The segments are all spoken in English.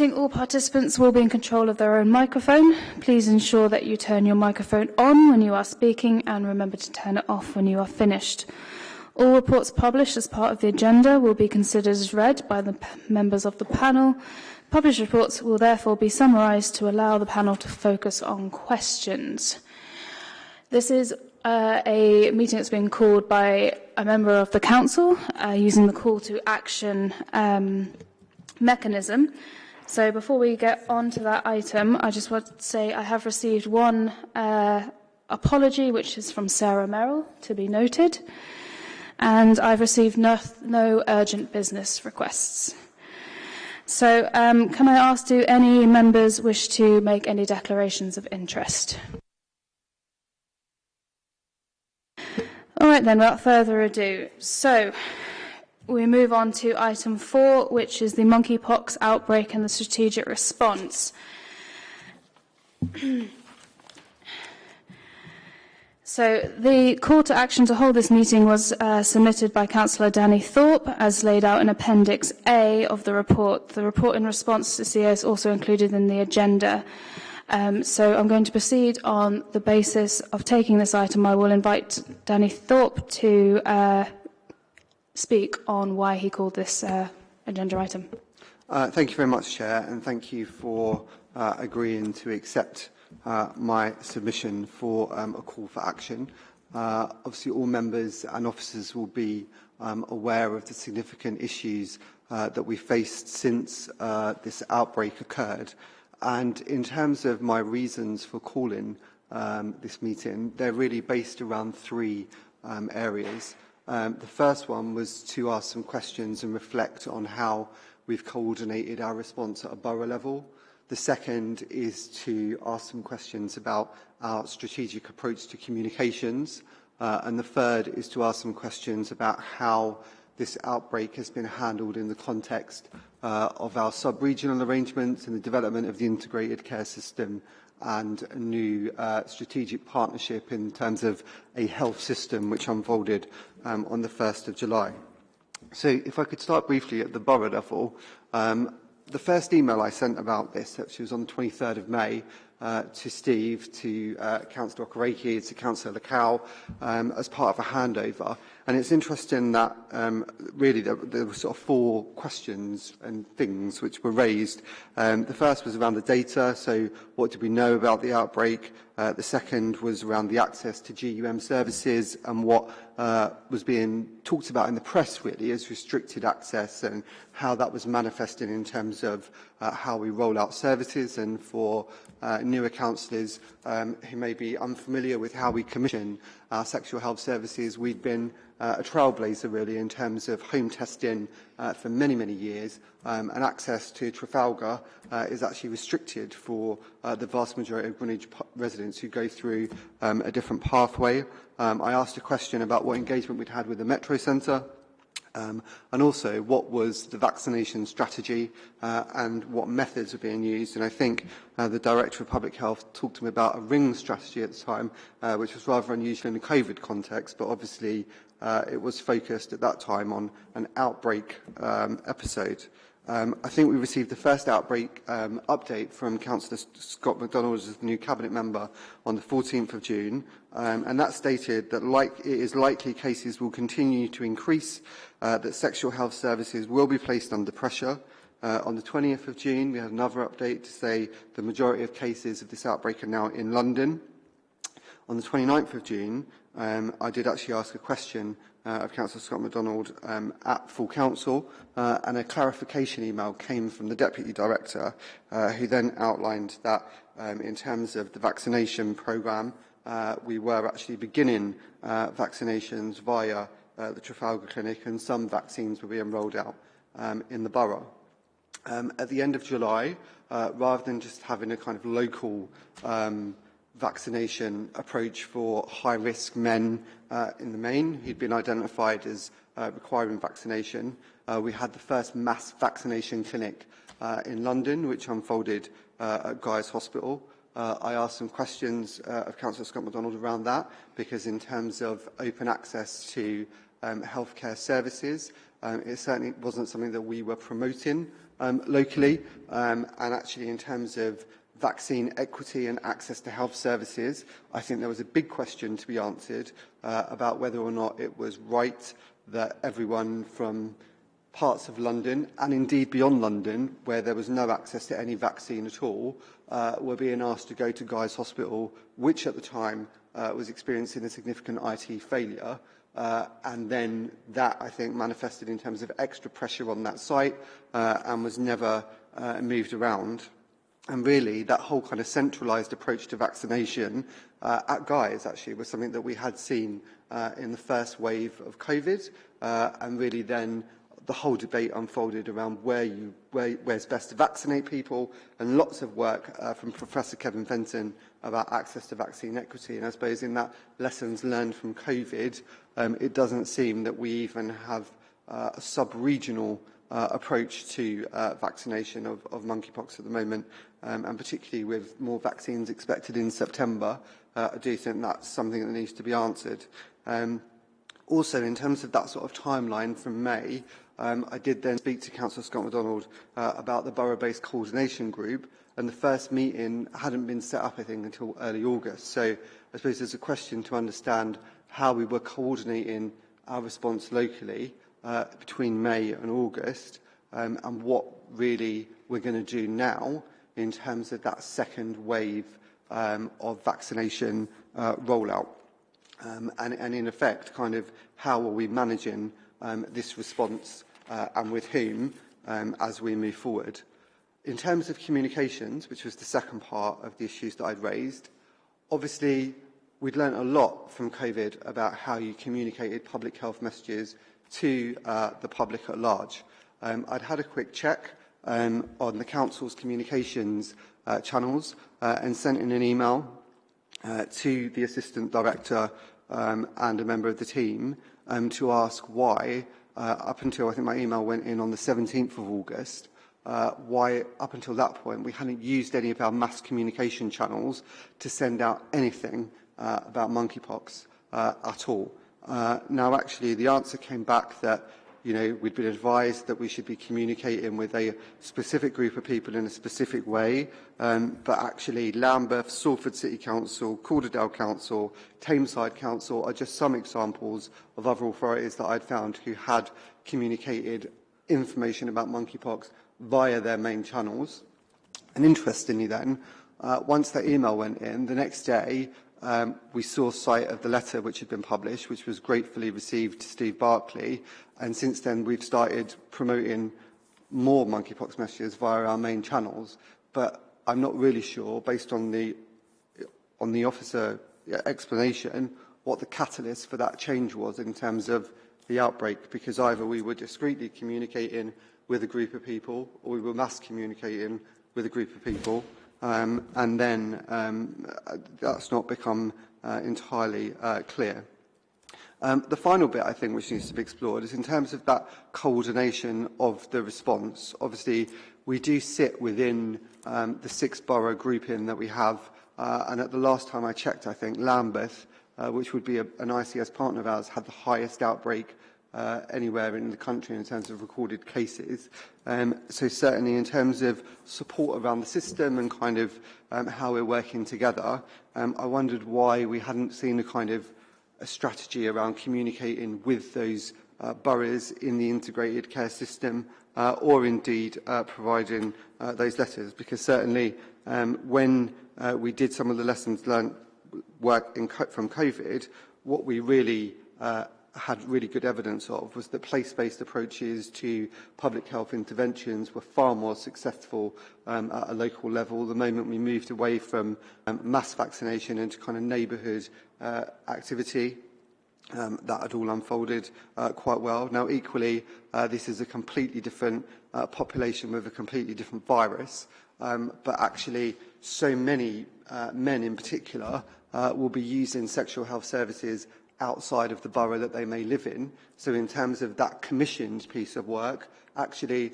meeting, all participants will be in control of their own microphone. Please ensure that you turn your microphone on when you are speaking and remember to turn it off when you are finished. All reports published as part of the agenda will be considered as read by the members of the panel. Published reports will therefore be summarised to allow the panel to focus on questions. This is uh, a meeting that's been called by a member of the council uh, using the call to action um, mechanism. So before we get on to that item, I just want to say I have received one uh, apology, which is from Sarah Merrill, to be noted and I've received no, no urgent business requests. So um, can I ask, do any members wish to make any declarations of interest? All right then, without further ado. So we move on to item four, which is the monkeypox outbreak and the strategic response. So the call to action to hold this meeting was uh, submitted by Councillor Danny Thorpe as laid out in Appendix A of the report. The report in response to CO is also included in the agenda. Um, so I'm going to proceed on the basis of taking this item. I will invite Danny Thorpe to uh, speak on why he called this uh, agenda item. Uh, thank you very much, Chair, and thank you for uh, agreeing to accept uh, my submission for um, a call for action. Uh, obviously, all members and officers will be um, aware of the significant issues uh, that we faced since uh, this outbreak occurred. And in terms of my reasons for calling um, this meeting, they're really based around three um, areas. Um, the first one was to ask some questions and reflect on how we've coordinated our response at a borough level. The second is to ask some questions about our strategic approach to communications. Uh, and the third is to ask some questions about how this outbreak has been handled in the context uh, of our sub-regional arrangements and the development of the integrated care system and a new uh, strategic partnership in terms of a health system which unfolded um, on the 1st of July. So if I could start briefly at the borough level, um, the first email I sent about this, actually was on the 23rd of May, uh, to Steve, to uh, Councillor Okereke, to Councillor Lacow, um, as part of a handover. And it's interesting that um, really there, there were sort of four questions and things which were raised. Um, the first was around the data, so what did we know about the outbreak? Uh, the second was around the access to GUM services and what uh, was being talked about in the press really as restricted access and how that was manifested in terms of uh, how we roll out services. And for uh, newer councillors um, who may be unfamiliar with how we commission our sexual health services, we've been uh, a trailblazer really in terms of home testing uh, for many, many years um, and access to Trafalgar uh, is actually restricted for uh, the vast majority of Greenwich residents who go through um, a different pathway. Um, I asked a question about what engagement we'd had with the Metro Centre Um, and also, what was the vaccination strategy uh, and what methods were being used? And I think uh, the Director of Public Health talked to me about a ring strategy at the time, uh, which was rather unusual in the COVID context, but obviously uh, it was focused at that time on an outbreak um, episode. Um, I think we received the first outbreak um, update from Councillor Scott MacDonald as the new Cabinet member on the 14th of June, um, and that stated that like, it is likely cases will continue to increase uh, that sexual health services will be placed under pressure. Uh, on the 20th of June, we had another update to say the majority of cases of this outbreak are now in London. On the 29th of June, um, I did actually ask a question uh, of Councillor Scott McDonald um, at full council, uh, and a clarification email came from the Deputy Director, uh, who then outlined that um, in terms of the vaccination programme, uh, we were actually beginning uh, vaccinations via uh, the Trafalgar Clinic, and some vaccines were being rolled out um, in the borough. Um, at the end of July, uh, rather than just having a kind of local um, vaccination approach for high-risk men uh, in the main who'd been identified as uh, requiring vaccination. Uh, we had the first mass vaccination clinic uh, in London, which unfolded uh, at Guy's Hospital. Uh, I asked some questions uh, of Councillor Scott McDonald around that, because in terms of open access to um, healthcare services. Um, it certainly wasn't something that we were promoting um, locally. Um, and actually, in terms of vaccine equity and access to health services, I think there was a big question to be answered uh, about whether or not it was right that everyone from parts of London, and indeed beyond London, where there was no access to any vaccine at all, uh, were being asked to go to Guy's Hospital, which at the time uh, was experiencing a significant IT failure. Uh, and then that, I think, manifested in terms of extra pressure on that site uh, and was never uh, moved around. And really, that whole kind of centralised approach to vaccination uh, at Guy's actually was something that we had seen uh, in the first wave of COVID, uh, and really then the whole debate unfolded around where you, where, where's best to vaccinate people, and lots of work uh, from Professor Kevin Fenton about access to vaccine equity. And I suppose in that lessons learned from COVID, um, it doesn't seem that we even have uh, a sub-regional uh, approach to uh, vaccination of, of monkeypox at the moment, um, and particularly with more vaccines expected in September, uh, I do think that's something that needs to be answered. Um, also, in terms of that sort of timeline from May, um, I did then speak to Councillor Scott McDonald uh, about the borough-based coordination group, and the first meeting hadn't been set up, I think, until early August. So I suppose there's a question to understand how we were coordinating our response locally uh, between May and August, um, and what really we're going to do now in terms of that second wave um, of vaccination uh, rollout. Um, and, and in effect, kind of how are we managing um, this response uh, and with whom um, as we move forward. In terms of communications, which was the second part of the issues that I'd raised, obviously we'd learned a lot from COVID about how you communicated public health messages to uh, the public at large. Um, I'd had a quick check um, on the Council's communications uh, channels uh, and sent in an email uh, to the Assistant Director um, and a member of the team um, to ask why uh, up until I think my email went in on the 17th of August, uh, why up until that point we hadn't used any of our mass communication channels to send out anything uh, about monkeypox uh, at all. Uh, now, actually, the answer came back that you know, we'd been advised that we should be communicating with a specific group of people in a specific way, um, but actually Lambeth, Salford City Council, Calderdale Council, Tameside Council are just some examples of other authorities that I'd found who had communicated information about monkeypox via their main channels. And interestingly then, uh, once that email went in, the next day um, we saw sight of the letter which had been published, which was gratefully received to Steve Barclay, and since then we've started promoting more monkeypox messages via our main channels, but I'm not really sure, based on the, on the officer explanation, what the catalyst for that change was in terms of the outbreak, because either we were discreetly communicating with a group of people, or we were mass communicating with a group of people, um, and then um, that's not become uh, entirely uh, clear. Um, the final bit, I think, which needs to be explored is in terms of that coordination of the response. Obviously, we do sit within um, the six borough grouping that we have, uh, and at the last time I checked, I think Lambeth, uh, which would be a, an ICS partner of ours, had the highest outbreak uh, anywhere in the country in terms of recorded cases. Um, so certainly in terms of support around the system and kind of um, how we're working together, um, I wondered why we hadn't seen a kind of a strategy around communicating with those uh, boroughs in the integrated care system uh, or indeed uh, providing uh, those letters because certainly um, when uh, we did some of the lessons learned work in, from COVID, what we really uh, had really good evidence of was that place-based approaches to public health interventions were far more successful um, at a local level. The moment we moved away from um, mass vaccination into kind of neighbourhood uh, activity, um, that had all unfolded uh, quite well. Now, equally, uh, this is a completely different uh, population with a completely different virus, um, but actually so many uh, men in particular uh, will be using sexual health services outside of the borough that they may live in. So in terms of that commissioned piece of work, actually,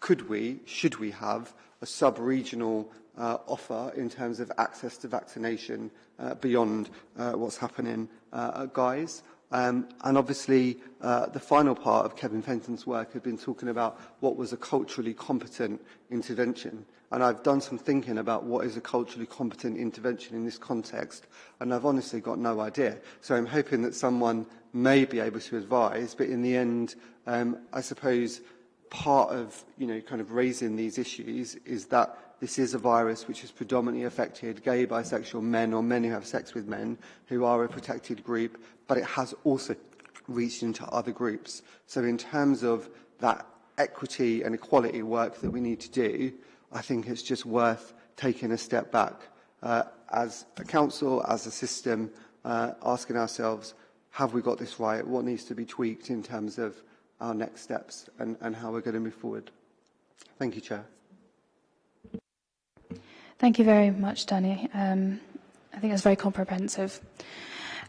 could we, should we have a sub-regional uh, offer in terms of access to vaccination uh, beyond uh, what's happening uh, at Guy's? Um, and obviously, uh, the final part of Kevin Fenton's work had been talking about what was a culturally competent intervention. And I've done some thinking about what is a culturally competent intervention in this context, and I've honestly got no idea. So I'm hoping that someone may be able to advise, but in the end, um, I suppose part of, you know, kind of raising these issues is that this is a virus which has predominantly affected gay, bisexual men or men who have sex with men who are a protected group, but it has also reached into other groups. So in terms of that equity and equality work that we need to do, I think it's just worth taking a step back uh, as a council, as a system, uh, asking ourselves, have we got this right? What needs to be tweaked in terms of our next steps and, and how we're going to move forward? Thank you, Chair. Thank you very much, Danny. Um, I think that's very comprehensive.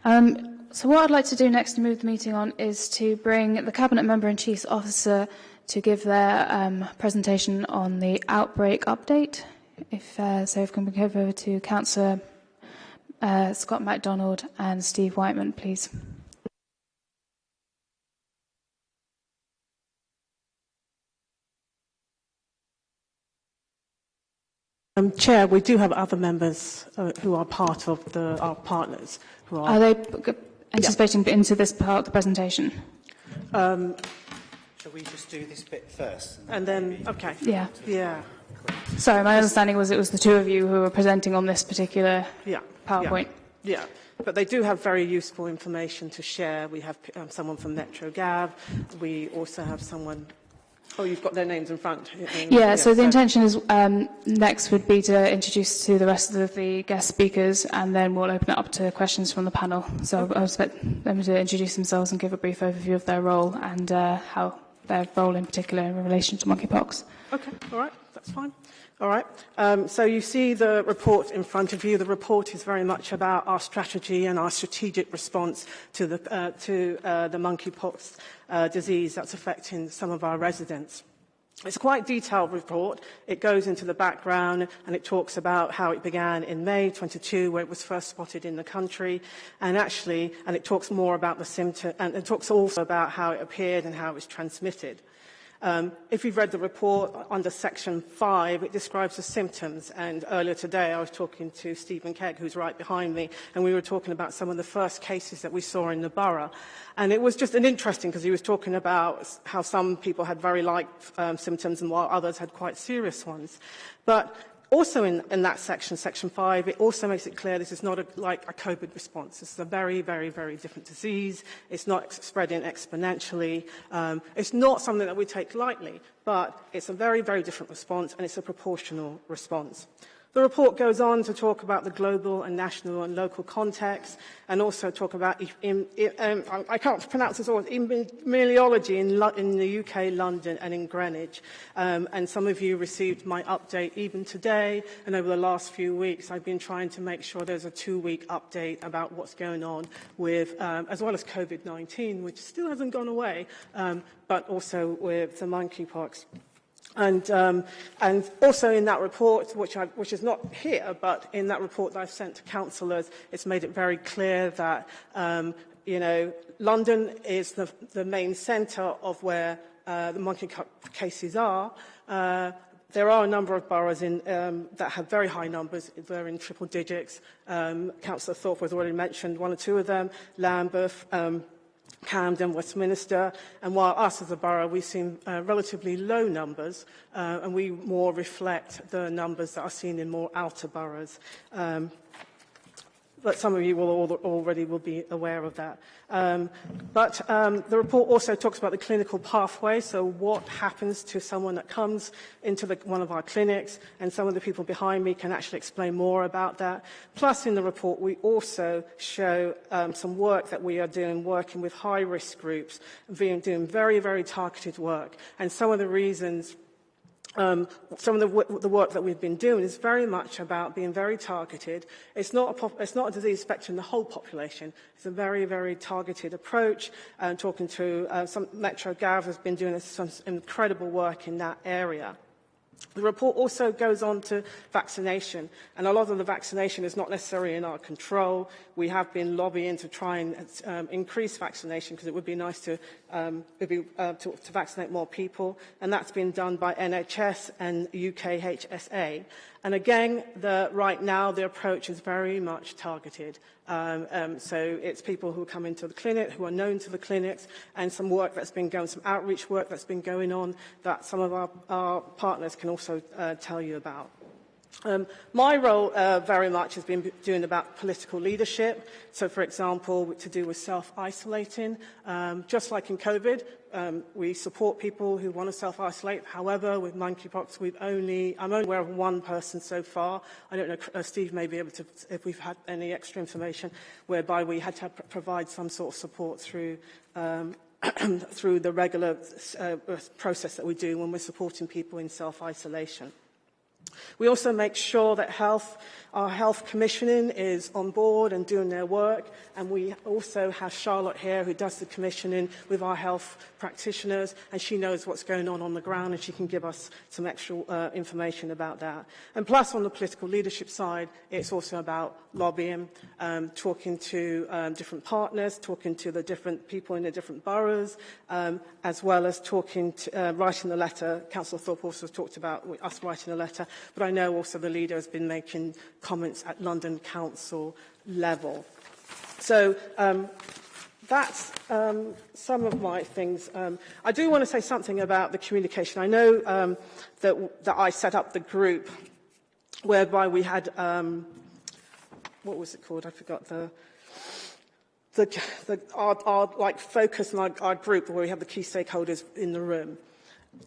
Um, so what I'd like to do next to move the meeting on is to bring the Cabinet Member and Chief's Officer to give their um, presentation on the outbreak update. If uh, so, if we can go over to Councillor uh, Scott McDonald and Steve Whiteman, please. Um, Chair, we do have other members uh, who are part of the, our partners. Who are, are they anticipating yeah. into this part of the presentation? Um, Shall we just do this bit first? And then, and then okay. Yeah. Yeah. Sorry, my understanding was it was the two of you who were presenting on this particular yeah. PowerPoint. Yeah. yeah. But they do have very useful information to share. We have um, someone from Metro Gav. We also have someone Oh, you've got their names in front. Yeah, yeah, so the intention is um, next would be to introduce to the rest of the guest speakers and then we'll open it up to questions from the panel. So okay. I expect them to introduce themselves and give a brief overview of their role and uh, how their role in particular in relation to monkeypox. Okay, all right, that's fine. All right. Um, so you see the report in front of you. The report is very much about our strategy and our strategic response to the, uh, to, uh, the monkeypox uh, disease that's affecting some of our residents. It's a quite detailed report. It goes into the background and it talks about how it began in May 22, where it was first spotted in the country, and actually, and it talks more about the symptom, and it talks also about how it appeared and how it was transmitted. Um, if you've read the report under section 5, it describes the symptoms. And earlier today, I was talking to Stephen Kegg, who's right behind me, and we were talking about some of the first cases that we saw in the borough. And it was just an interesting because he was talking about how some people had very light um, symptoms and while others had quite serious ones. But Also in, in that section, section 5, it also makes it clear this is not a, like a COVID response. This is a very, very, very different disease. It's not ex spreading exponentially. Um, it's not something that we take lightly, but it's a very, very different response and it's a proportional response. The report goes on to talk about the global and national and local context and also talk about, um, I can't pronounce this all, epidemiology in, in the UK, London and in Greenwich. Um, and some of you received my update even today and over the last few weeks I've been trying to make sure there's a two-week update about what's going on with, um, as well as COVID-19, which still hasn't gone away, um, but also with the monkeypox. And, um, and also in that report, which, I, which is not here, but in that report that I've sent to councillors, it's made it very clear that um, you know, London is the, the main centre of where uh, the monkey cases are. Uh, there are a number of boroughs in, um, that have very high numbers. They're in triple digits. Um, Councillor Thorpe has already mentioned one or two of them, Lambeth, um, Camden, Westminster, and while us as a borough, we've seen uh, relatively low numbers, uh, and we more reflect the numbers that are seen in more outer boroughs. Um, but some of you will already will be aware of that. Um, but um, the report also talks about the clinical pathway, so what happens to someone that comes into the, one of our clinics, and some of the people behind me can actually explain more about that. Plus, in the report, we also show um, some work that we are doing, working with high-risk groups, doing very, very targeted work, and some of the reasons um, some of the, the work that we've been doing is very much about being very targeted. It's not a, it's not a disease affecting the whole population. It's a very, very targeted approach. And um, talking to uh, some Metro Gav has been doing some incredible work in that area. The report also goes on to vaccination, and a lot of the vaccination is not necessarily in our control. We have been lobbying to try and um, increase vaccination because it would be nice to, um, be, uh, to, to vaccinate more people, and that's been done by NHS and UKHSA. And again, the, right now the approach is very much targeted. Um, um, so it's people who come into the clinic, who are known to the clinics, and some work that's been going, some outreach work that's been going on that some of our, our partners can also uh, tell you about. Um, my role uh, very much has been doing about political leadership. So, for example, to do with self-isolating. Um, just like in COVID, um, we support people who want to self-isolate. However, with monkeypox, we've only, I'm only aware of one person so far. I don't know, uh, Steve may be able to, if we've had any extra information, whereby we had to provide some sort of support through um, through the regular uh, process that we do when we're supporting people in self-isolation. We also make sure that health, our health commissioning is on board and doing their work. And we also have Charlotte here who does the commissioning with our health practitioners. And she knows what's going on on the ground and she can give us some extra uh, information about that. And plus on the political leadership side, it's also about lobbying, um, talking to um, different partners, talking to the different people in the different boroughs, um, as well as talking to, uh, writing the letter. Councillor Thorpe also talked about us writing a letter but I know also the leader has been making comments at London Council level. So um, that's um, some of my things. Um, I do want to say something about the communication. I know um, that, that I set up the group whereby we had, um, what was it called? I forgot the, the, the our, our like focus and our, our group where we have the key stakeholders in the room.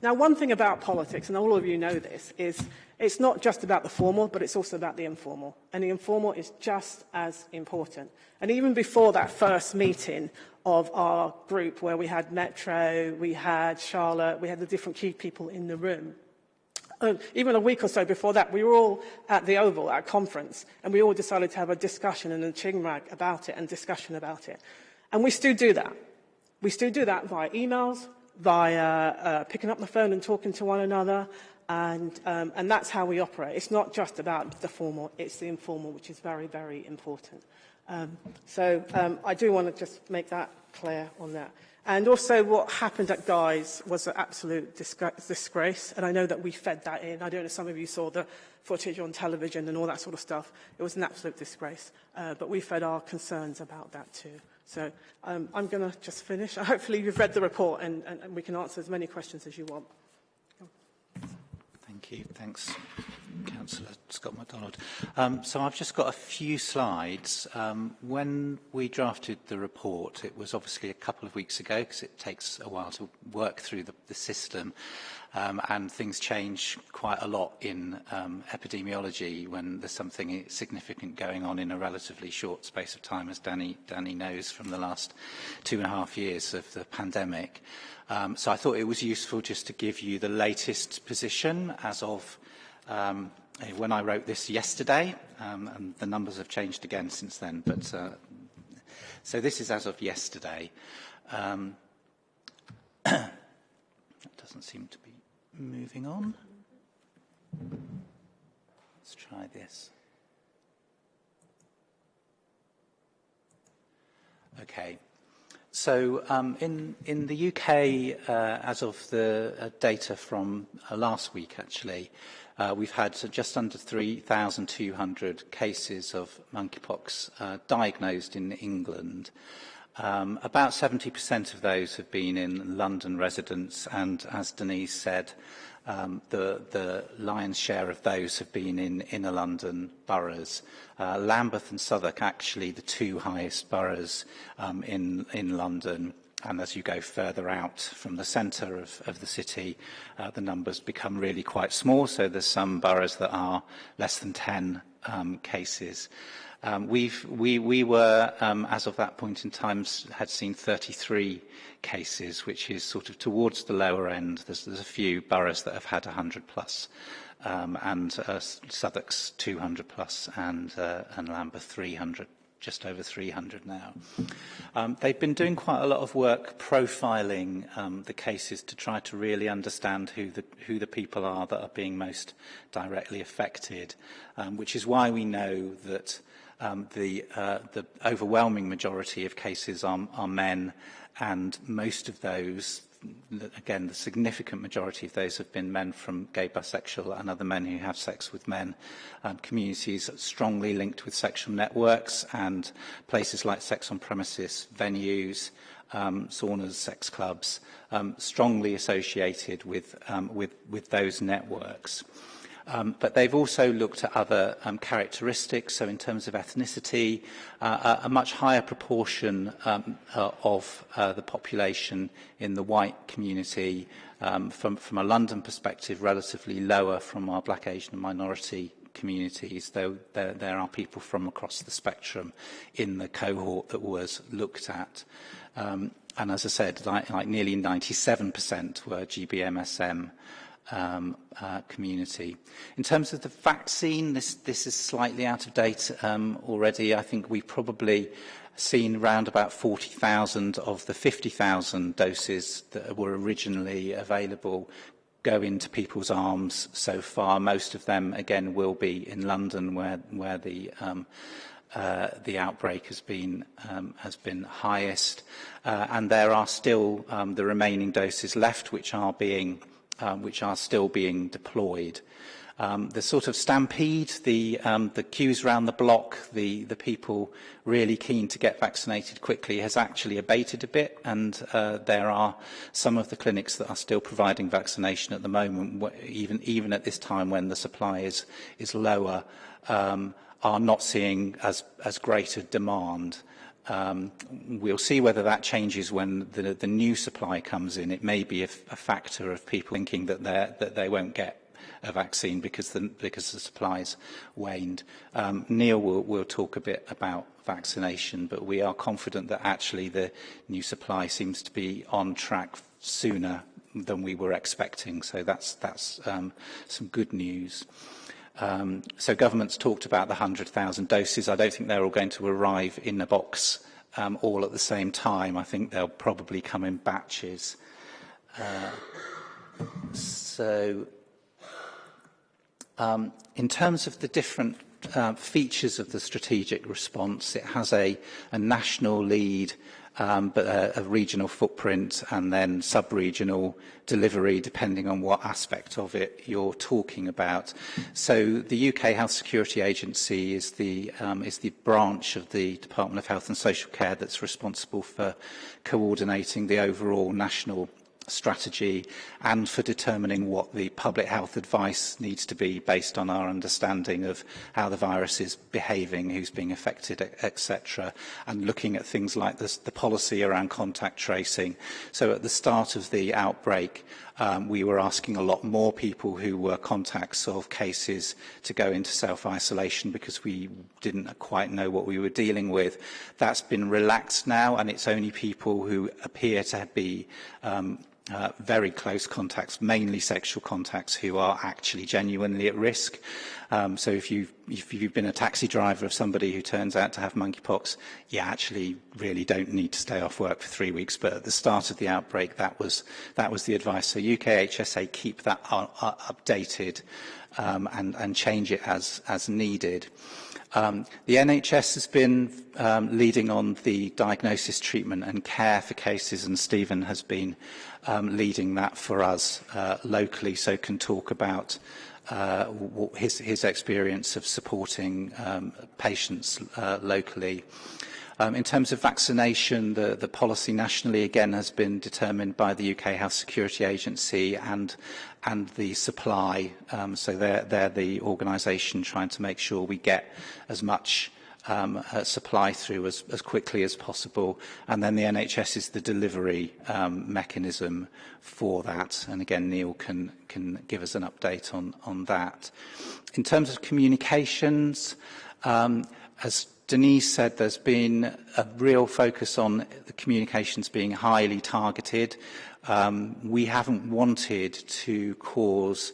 Now, one thing about politics, and all of you know this, is it's not just about the formal, but it's also about the informal. And the informal is just as important. And even before that first meeting of our group, where we had Metro, we had Charlotte, we had the different key people in the room, um, even a week or so before that, we were all at the Oval at a conference, and we all decided to have a discussion and a chingrag about it and discussion about it. And we still do that. We still do that via emails, via uh, picking up the phone and talking to one another, and, um, and that's how we operate. It's not just about the formal, it's the informal, which is very, very important. Um, so um, I do want to just make that clear on that. And also what happened at Guy's was an absolute disgrace, and I know that we fed that in. I don't know if some of you saw the footage on television and all that sort of stuff. It was an absolute disgrace, uh, but we fed our concerns about that too. So um, I'm going to just finish. Hopefully you've read the report and, and, and we can answer as many questions as you want. Thank you. Thanks, Councillor Scott MacDonald. Um, so I've just got a few slides. Um, when we drafted the report, it was obviously a couple of weeks ago because it takes a while to work through the, the system um, and things change quite a lot in um, epidemiology when there's something significant going on in a relatively short space of time, as Danny, Danny knows from the last two and a half years of the pandemic. Um, so I thought it was useful just to give you the latest position as of um, when I wrote this yesterday, um, and the numbers have changed again since then. But uh, so this is as of yesterday. Um, that doesn't seem to be moving on. Let's try this. Okay. So um, in, in the UK, uh, as of the uh, data from uh, last week, actually, Uh, we've had just under 3,200 cases of monkeypox uh, diagnosed in England. Um, about 70% of those have been in London residents, and as Denise said, um, the, the lion's share of those have been in inner London boroughs. Uh, Lambeth and Southwark, actually the two highest boroughs um, in, in London. And as you go further out from the centre of, of the city, uh, the numbers become really quite small. So there's some boroughs that are less than 10 um, cases. Um, we've, we, we were, um, as of that point in time, had seen 33 cases, which is sort of towards the lower end. There's, there's a few boroughs that have had 100 plus, um, and uh, Southwark's 200 plus, and, uh, and Lambeth 300 just over 300 now. Um, they've been doing quite a lot of work profiling um, the cases to try to really understand who the, who the people are that are being most directly affected, um, which is why we know that um, the, uh, the overwhelming majority of cases are, are men and most of those again, the significant majority of those have been men from gay, bisexual and other men who have sex with men. Um, communities strongly linked with sexual networks and places like sex on premises, venues, um, saunas, sex clubs, um, strongly associated with, um, with, with those networks. Um, but they've also looked at other um, characteristics, so in terms of ethnicity, uh, a, a much higher proportion um, uh, of uh, the population in the white community um, from, from a London perspective, relatively lower from our black, Asian and minority communities, though there, there are people from across the spectrum in the cohort that was looked at. Um, and as I said, like, like nearly 97% were GBMSM um, uh, community. In terms of the vaccine, this, this is slightly out of date um, already. I think we probably seen around about 40,000 of the 50,000 doses that were originally available go into people's arms so far. Most of them, again, will be in London where, where the, um, uh, the outbreak has been, um, has been highest. Uh, and there are still um, the remaining doses left, which are being um, which are still being deployed. Um, the sort of stampede, the, um, the queues around the block, the, the people really keen to get vaccinated quickly has actually abated a bit and uh, there are some of the clinics that are still providing vaccination at the moment, even, even at this time when the supply is, is lower, um, are not seeing as, as great a demand. Um, we'll see whether that changes when the, the new supply comes in. It may be a, a factor of people thinking that, that they won't get a vaccine because the, because the supply's waned. Um, Neil will, will talk a bit about vaccination, but we are confident that actually the new supply seems to be on track sooner than we were expecting. So that's, that's um, some good news. Um, so government's talked about the 100,000 doses. I don't think they're all going to arrive in a box um, all at the same time. I think they'll probably come in batches. Uh, so um, in terms of the different uh, features of the strategic response, it has a, a national lead um, but a, a regional footprint and then sub-regional delivery, depending on what aspect of it you're talking about. So the UK Health Security Agency is the, um, is the branch of the Department of Health and Social Care that's responsible for coordinating the overall national strategy and for determining what the public health advice needs to be based on our understanding of how the virus is behaving, who's being affected, etc. And looking at things like this, the policy around contact tracing. So at the start of the outbreak, um, we were asking a lot more people who were contacts of cases to go into self-isolation because we didn't quite know what we were dealing with. That's been relaxed now and it's only people who appear to be um, uh, very close contacts, mainly sexual contacts, who are actually genuinely at risk. Um, so if you've, if you've been a taxi driver of somebody who turns out to have monkeypox, you actually really don't need to stay off work for three weeks. But at the start of the outbreak, that was, that was the advice. So UK HSA keep that updated um, and, and change it as, as needed. Um, the NHS has been um, leading on the diagnosis, treatment and care for cases, and Stephen has been um, leading that for us uh, locally, so can talk about uh, his, his experience of supporting um, patients uh, locally. Um, in terms of vaccination, the, the policy nationally again has been determined by the UK Health Security Agency and, and the supply. Um, so they're, they're the organisation trying to make sure we get as much um, uh, supply through as, as quickly as possible. And then the NHS is the delivery um, mechanism for that. And again, Neil can, can give us an update on, on that. In terms of communications, um, as Denise said there's been a real focus on the communications being highly targeted. Um, we haven't wanted to cause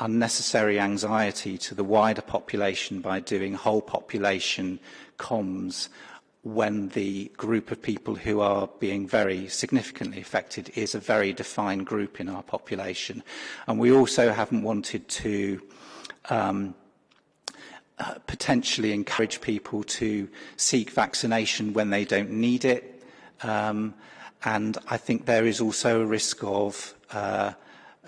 unnecessary anxiety to the wider population by doing whole population comms. when the group of people who are being very significantly affected is a very defined group in our population. And we also haven't wanted to um, uh, potentially encourage people to seek vaccination when they don't need it. Um, and I think there is also a risk of uh,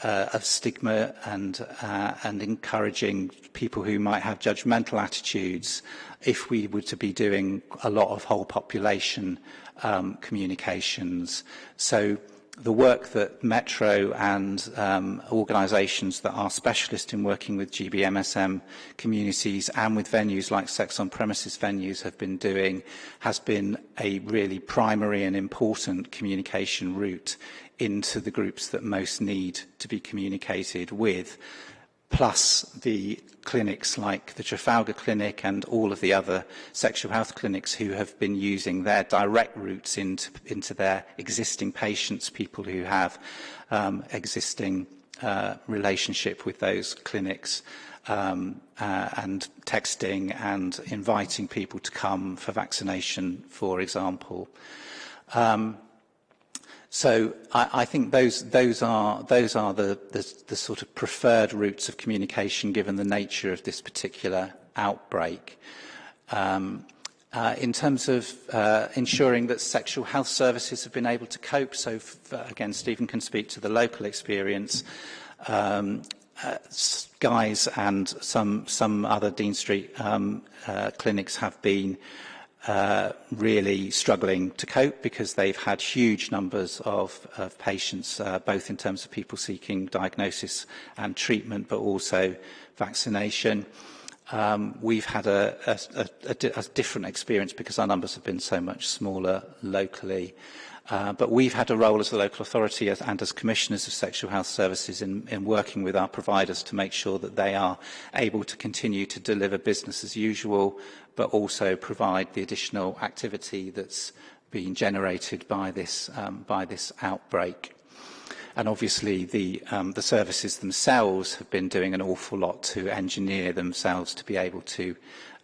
uh, of stigma and, uh, and encouraging people who might have judgmental attitudes if we were to be doing a lot of whole population um, communications. So the work that Metro and um, organisations that are specialist in working with GBMSM communities and with venues like sex on premises venues have been doing has been a really primary and important communication route into the groups that most need to be communicated with plus the clinics like the Trafalgar Clinic and all of the other sexual health clinics who have been using their direct routes into, into their existing patients, people who have um, existing uh, relationship with those clinics um, uh, and texting and inviting people to come for vaccination, for example. Um, So I, I think those, those are, those are the, the, the sort of preferred routes of communication given the nature of this particular outbreak. Um, uh, in terms of uh, ensuring that sexual health services have been able to cope, so again, Stephen can speak to the local experience. Um, uh, Guys and some, some other Dean Street um, uh, clinics have been uh, Uh, really struggling to cope because they've had huge numbers of, of patients, uh, both in terms of people seeking diagnosis and treatment, but also vaccination. Um, we've had a, a, a, a, a different experience because our numbers have been so much smaller locally. Uh, but we've had a role as a local authority as, and as commissioners of sexual health services in, in working with our providers to make sure that they are able to continue to deliver business as usual but also provide the additional activity that's been generated by this, um, by this outbreak. And obviously the, um, the services themselves have been doing an awful lot to engineer themselves to be able to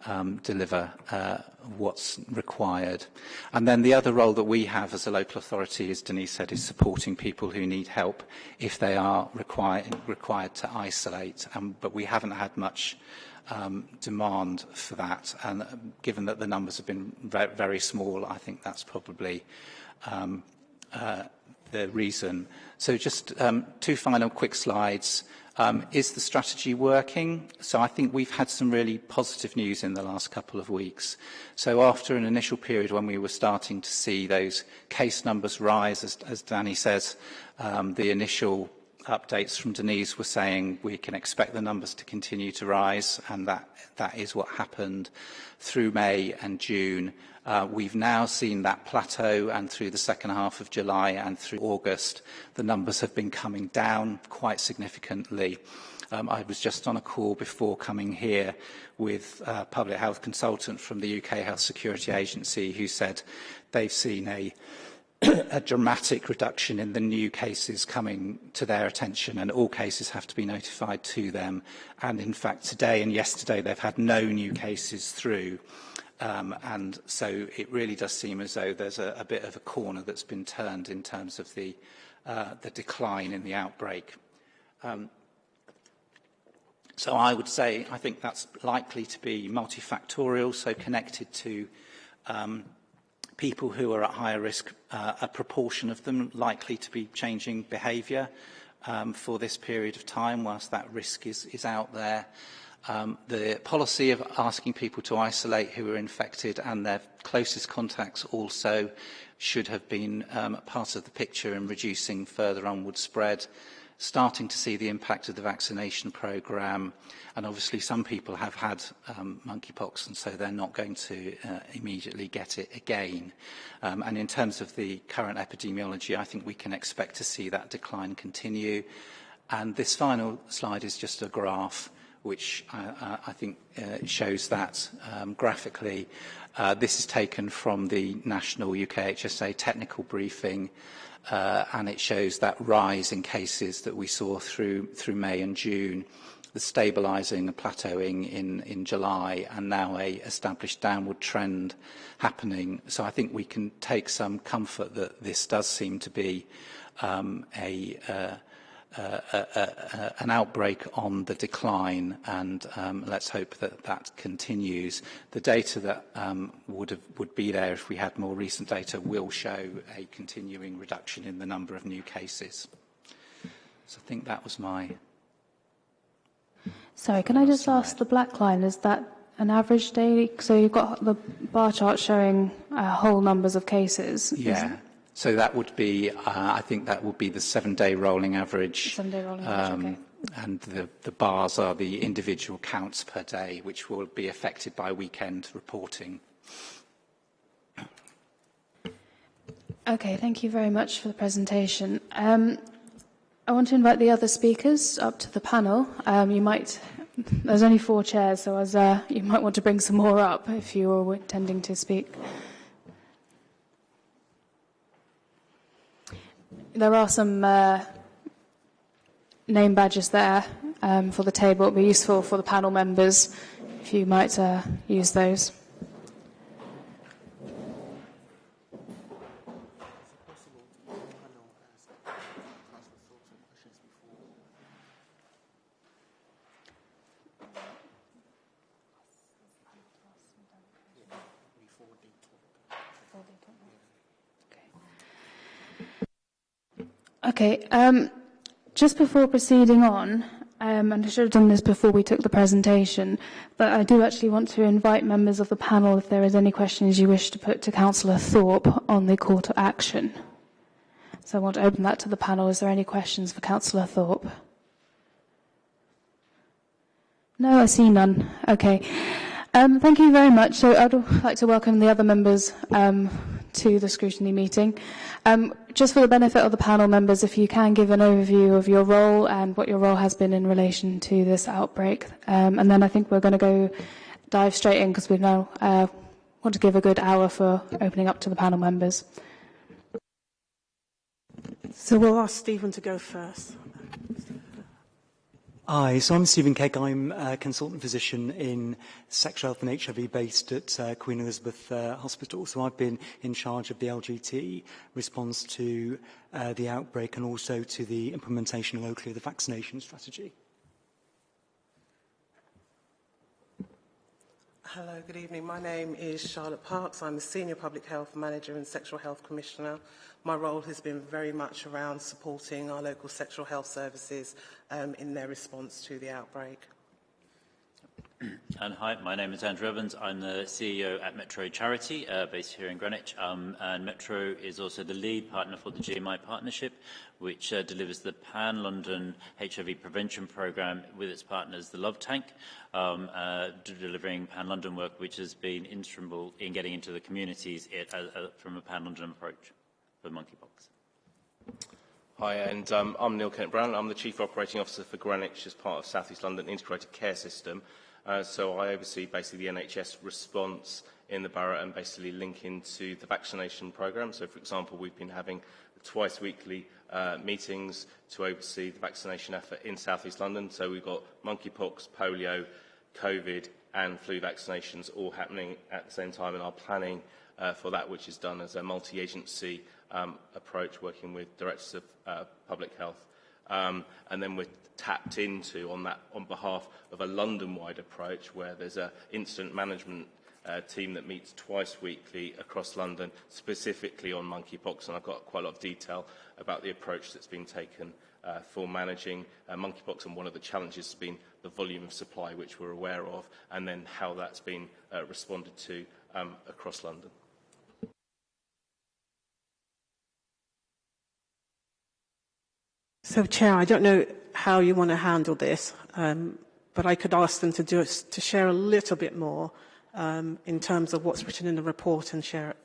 um, deliver uh, what's required. And then the other role that we have as a local authority, as Denise said, is supporting people who need help if they are require, required to isolate. Um, but we haven't had much um, demand for that. And um, given that the numbers have been very, very small, I think that's probably um, uh, the reason. So just um, two final quick slides. Um, is the strategy working? So I think we've had some really positive news in the last couple of weeks. So after an initial period when we were starting to see those case numbers rise, as, as Danny says, um, the initial updates from Denise were saying we can expect the numbers to continue to rise and that that is what happened through May and June. Uh, we've now seen that plateau and through the second half of July and through August the numbers have been coming down quite significantly. Um, I was just on a call before coming here with a public health consultant from the UK Health Security Agency who said they've seen a a dramatic reduction in the new cases coming to their attention and all cases have to be notified to them. And in fact, today and yesterday, they've had no new cases through. Um, and so it really does seem as though there's a, a bit of a corner that's been turned in terms of the, uh, the decline in the outbreak. Um, so I would say I think that's likely to be multifactorial, so connected to um, people who are at higher risk, uh, a proportion of them likely to be changing behaviour um, for this period of time whilst that risk is, is out there. Um, the policy of asking people to isolate who are infected and their closest contacts also should have been um, part of the picture in reducing further onward spread. Starting to see the impact of the vaccination programme. And obviously some people have had um, monkeypox and so they're not going to uh, immediately get it again. Um, and in terms of the current epidemiology, I think we can expect to see that decline continue. And this final slide is just a graph which uh, I think uh, shows that um, graphically. Uh, this is taken from the National UK HSA technical briefing uh, and it shows that rise in cases that we saw through, through May and June, the stabilising and plateauing in, in July, and now a established downward trend happening. So I think we can take some comfort that this does seem to be um, a, uh, an outbreak on the decline and um, let's hope that that continues. The data that um, would, have, would be there if we had more recent data will show a continuing reduction in the number of new cases. So I think that was my Sorry, can I just ask the black line, is that an average daily? So you've got the bar chart showing uh, whole numbers of cases. Yeah. So that would be, uh, I think that would be the seven-day rolling average. Seven-day rolling average, um, okay. And the, the bars are the individual counts per day, which will be affected by weekend reporting. Okay, thank you very much for the presentation. Um, I want to invite the other speakers up to the panel. Um, you might, there's only four chairs, so as uh, you might want to bring some more up if you're intending to speak. There are some uh, name badges there um, for the table. It would be useful for the panel members if you might uh, use those. Okay. Um, just before proceeding on, um, and I should have done this before we took the presentation, but I do actually want to invite members of the panel if there is any questions you wish to put to Councillor Thorpe on the call to action. So I want to open that to the panel. Is there any questions for Councillor Thorpe? No, I see none. Okay. Um, thank you very much. So I'd like to welcome the other members um, to the scrutiny meeting. Um, just for the benefit of the panel members, if you can give an overview of your role and what your role has been in relation to this outbreak. Um, and then I think we're going to go dive straight in because we now uh, want to give a good hour for opening up to the panel members. So we'll ask Stephen to go first. Hi, so I'm Stephen Kegg. I'm a consultant physician in sexual health and HIV based at uh, Queen Elizabeth uh, Hospital. So I've been in charge of the LGT response to uh, the outbreak and also to the implementation locally of the vaccination strategy. Hello, good evening. My name is Charlotte Parks. I'm the Senior Public Health Manager and Sexual Health Commissioner. My role has been very much around supporting our local sexual health services um, in their response to the outbreak. And hi, my name is Andrew Evans. I'm the CEO at Metro Charity, uh, based here in Greenwich. Um, and Metro is also the lead partner for the GMI partnership, which uh, delivers the Pan-London HIV prevention program with its partners, the Love Tank, um, uh, delivering Pan-London work, which has been instrumental in getting into the communities it, uh, uh, from a Pan-London approach for monkeypox. Hi, and um, I'm Neil Kennett-Brown. I'm the Chief Operating Officer for Greenwich as part of South East London Integrated Care System. Uh, so I oversee basically the NHS response in the borough and basically link into the vaccination programme. So, for example, we've been having twice weekly uh, meetings to oversee the vaccination effort in South East London. So we've got monkeypox, polio, COVID and flu vaccinations all happening at the same time and our planning uh, for that, which is done as a multi-agency um, approach, working with directors of uh, public health. Um, and then we're tapped into on that on behalf of a London-wide approach where there's an incident management uh, team that meets twice weekly across London, specifically on monkeypox, and I've got quite a lot of detail about the approach that's been taken uh, for managing uh, monkeypox, and one of the challenges has been the volume of supply, which we're aware of, and then how that's been uh, responded to um, across London. So, Chair, I don't know how you want to handle this, um, but I could ask them to, do to share a little bit more um, in terms of what's written in the report and share it.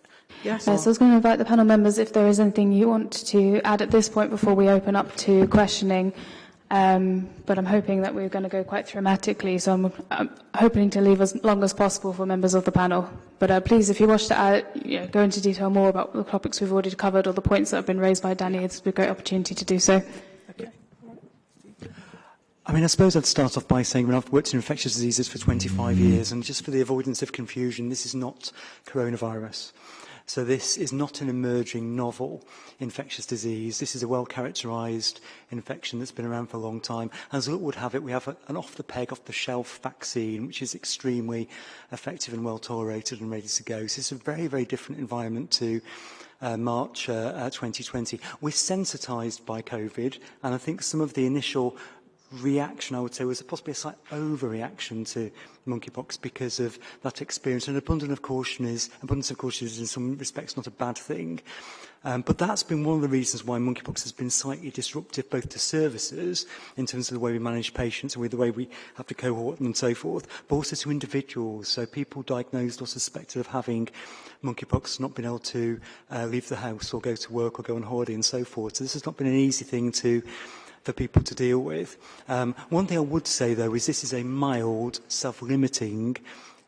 Yes? Yes, I was going to invite the panel members if there is anything you want to add at this point before we open up to questioning. Um, but I'm hoping that we're going to go quite dramatically, so I'm, I'm hoping to leave as long as possible for members of the panel. But uh, please, if you wish to add, you know, go into detail more about the topics we've already covered or the points that have been raised by Danny, it's a great opportunity to do so. I mean, I suppose I'd start off by saying, when I've worked in infectious diseases for 25 years, and just for the avoidance of confusion, this is not coronavirus. So this is not an emerging novel infectious disease. This is a well-characterised infection that's been around for a long time. As luck would have it, we have a, an off-the-peg, off-the-shelf vaccine, which is extremely effective and well-tolerated and ready to go. So it's a very, very different environment to uh, March uh, uh, 2020. We're sensitised by COVID, and I think some of the initial reaction, I would say, was possibly a slight overreaction to monkeypox because of that experience. And abundance of caution is, abundance of caution is in some respects not a bad thing. Um, but that's been one of the reasons why monkeypox has been slightly disruptive both to services in terms of the way we manage patients and with the way we have to cohort them and so forth, but also to individuals. So people diagnosed or suspected of having monkeypox not been able to uh, leave the house or go to work or go on holiday and so forth. So this has not been an easy thing to for people to deal with. Um, one thing I would say, though, is this is a mild, self-limiting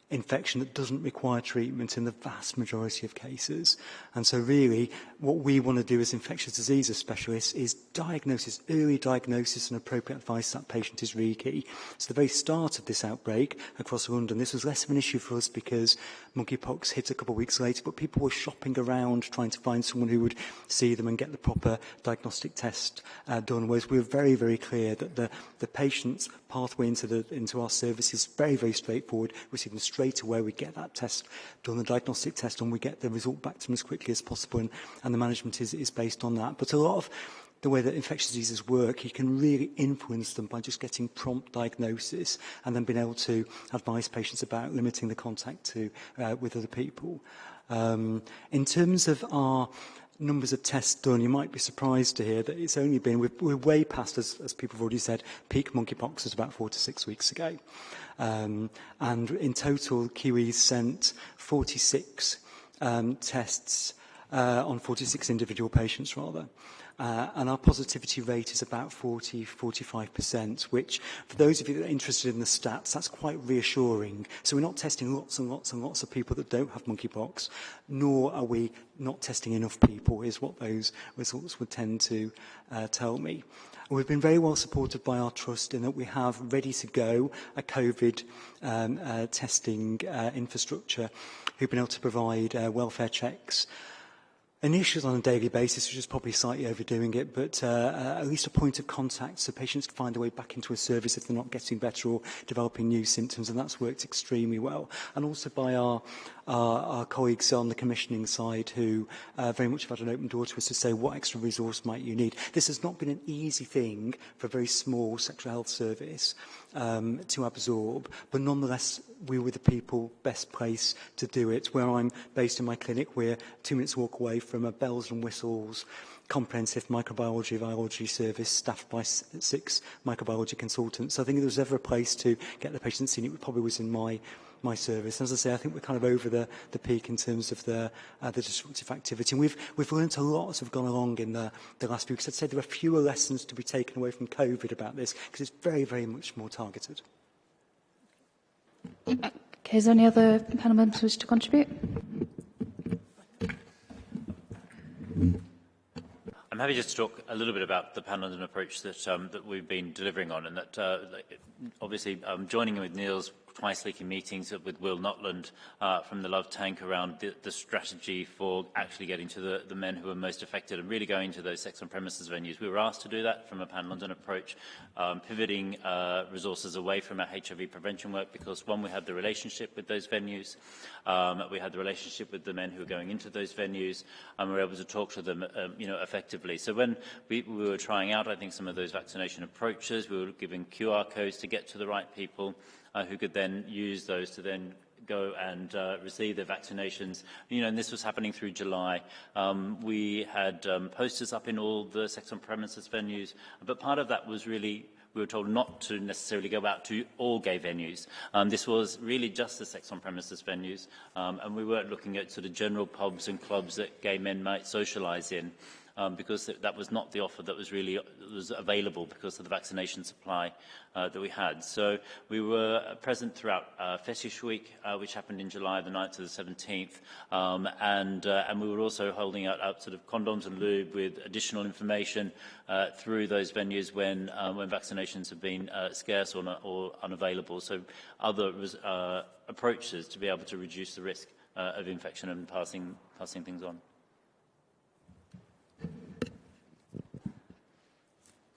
infection that doesn't require treatment in the vast majority of cases. And so really, what we want to do as infectious diseases specialists is diagnosis, early diagnosis and appropriate advice that patient is really key. So the very start of this outbreak across London, this was less of an issue for us because monkeypox hit a couple of weeks later, but people were shopping around trying to find someone who would see them and get the proper diagnostic test uh, done. Whereas we were very, very clear that the, the patient's pathway into, the, into our service is very, very straightforward. Them straight away, we get that test done, the diagnostic test, and we get the result back to them as quickly as possible, and, and the management is, is based on that. But a lot of the way that infectious diseases work, you can really influence them by just getting prompt diagnosis and then being able to advise patients about limiting the contact to uh, with other people. Um, in terms of our numbers of tests done, you might be surprised to hear that it's only been, we're, we're way past, as, as people have already said, peak monkeypox was about four to six weeks ago. Um, and in total, Kiwis sent 46 um, tests uh, on 46 individual patients, rather. Uh, and our positivity rate is about 40, 45%, which for those of you that are interested in the stats, that's quite reassuring. So we're not testing lots and lots and lots of people that don't have monkeypox, nor are we not testing enough people, is what those results would tend to uh, tell me. And we've been very well supported by our trust in that we have ready to go a COVID um, uh, testing uh, infrastructure who've been able to provide uh, welfare checks Initials on a daily basis, which is probably slightly overdoing it, but uh, uh, at least a point of contact so patients can find a way back into a service if they're not getting better or developing new symptoms, and that's worked extremely well. And also by our, our, our colleagues on the commissioning side who uh, very much have had an open door to us to say what extra resource might you need. This has not been an easy thing for a very small sexual health service, um, to absorb. But nonetheless, we were the people best placed to do it. Where I'm based in my clinic, we're two minutes walk away from a bells and whistles comprehensive microbiology virology service staffed by six microbiology consultants. So I think if there was ever a place to get the patient seen, it probably was in my my service. As I say, I think we're kind of over the, the peak in terms of the, uh, the disruptive activity. And we've, we've learned a lot as we've gone along in the, the last few weeks. I'd say there are fewer lessons to be taken away from COVID about this because it's very, very much more targeted. Okay, is there any other panel members wish to contribute? I'm happy just to talk a little bit about the panel and approach that um, that we've been delivering on, and that uh, obviously um, joining in with Neil's twice weekly meetings with Will Nutland uh, from the Love Tank around the, the strategy for actually getting to the, the men who are most affected and really going to those sex on premises venues. We were asked to do that from a Pan London approach, um, pivoting uh, resources away from our HIV prevention work because one, we had the relationship with those venues, um, we had the relationship with the men who were going into those venues, and we were able to talk to them um, you know, effectively. So when we, we were trying out, I think, some of those vaccination approaches, we were giving QR codes to get to the right people, uh, who could then use those to then go and uh, receive their vaccinations. You know, and this was happening through July. Um, we had um, posters up in all the sex on premises venues, but part of that was really we were told not to necessarily go out to all gay venues. Um, this was really just the sex on premises venues, um, and we weren't looking at sort of general pubs and clubs that gay men might socialise in. Um, because th that was not the offer that was really was available because of the vaccination supply uh, that we had. So we were present throughout uh, Fetish Week, uh, which happened in July the 9th to the 17th, um, and, uh, and we were also holding out, out sort of condoms and lube with additional information uh, through those venues when, uh, when vaccinations have been uh, scarce or, not, or unavailable. So other uh, approaches to be able to reduce the risk uh, of infection and passing, passing things on.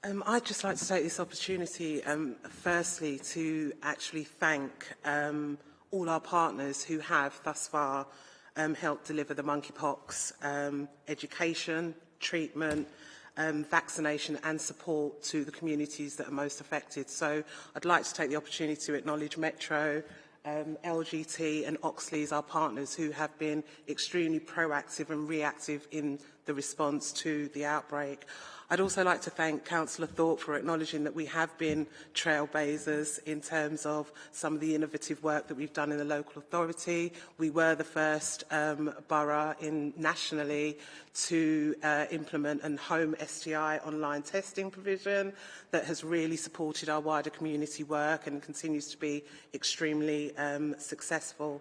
Um, I'd just like to take this opportunity, um, firstly, to actually thank um, all our partners who have thus far um, helped deliver the monkeypox um, education, treatment, um, vaccination and support to the communities that are most affected. So I'd like to take the opportunity to acknowledge Metro, um, LGT and Oxley's, our partners, who have been extremely proactive and reactive in the response to the outbreak. I'd also like to thank Councillor Thorpe for acknowledging that we have been trailblazers in terms of some of the innovative work that we've done in the local authority. We were the first um, borough in nationally to uh, implement an home STI online testing provision that has really supported our wider community work and continues to be extremely um, successful.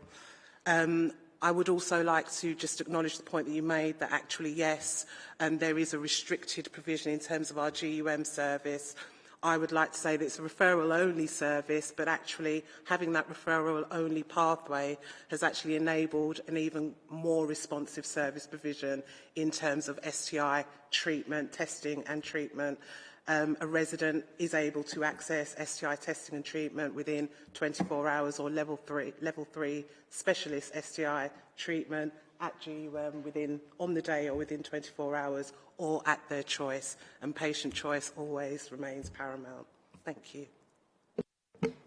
Um, I would also like to just acknowledge the point that you made that actually, yes, um, there is a restricted provision in terms of our GUM service. I would like to say that it's a referral-only service, but actually having that referral-only pathway has actually enabled an even more responsive service provision in terms of STI treatment, testing and treatment. Um, a resident is able to access STI testing and treatment within 24 hours or level 3, level three specialist STI treatment at GUM within, on the day or within 24 hours or at their choice. And patient choice always remains paramount. Thank you.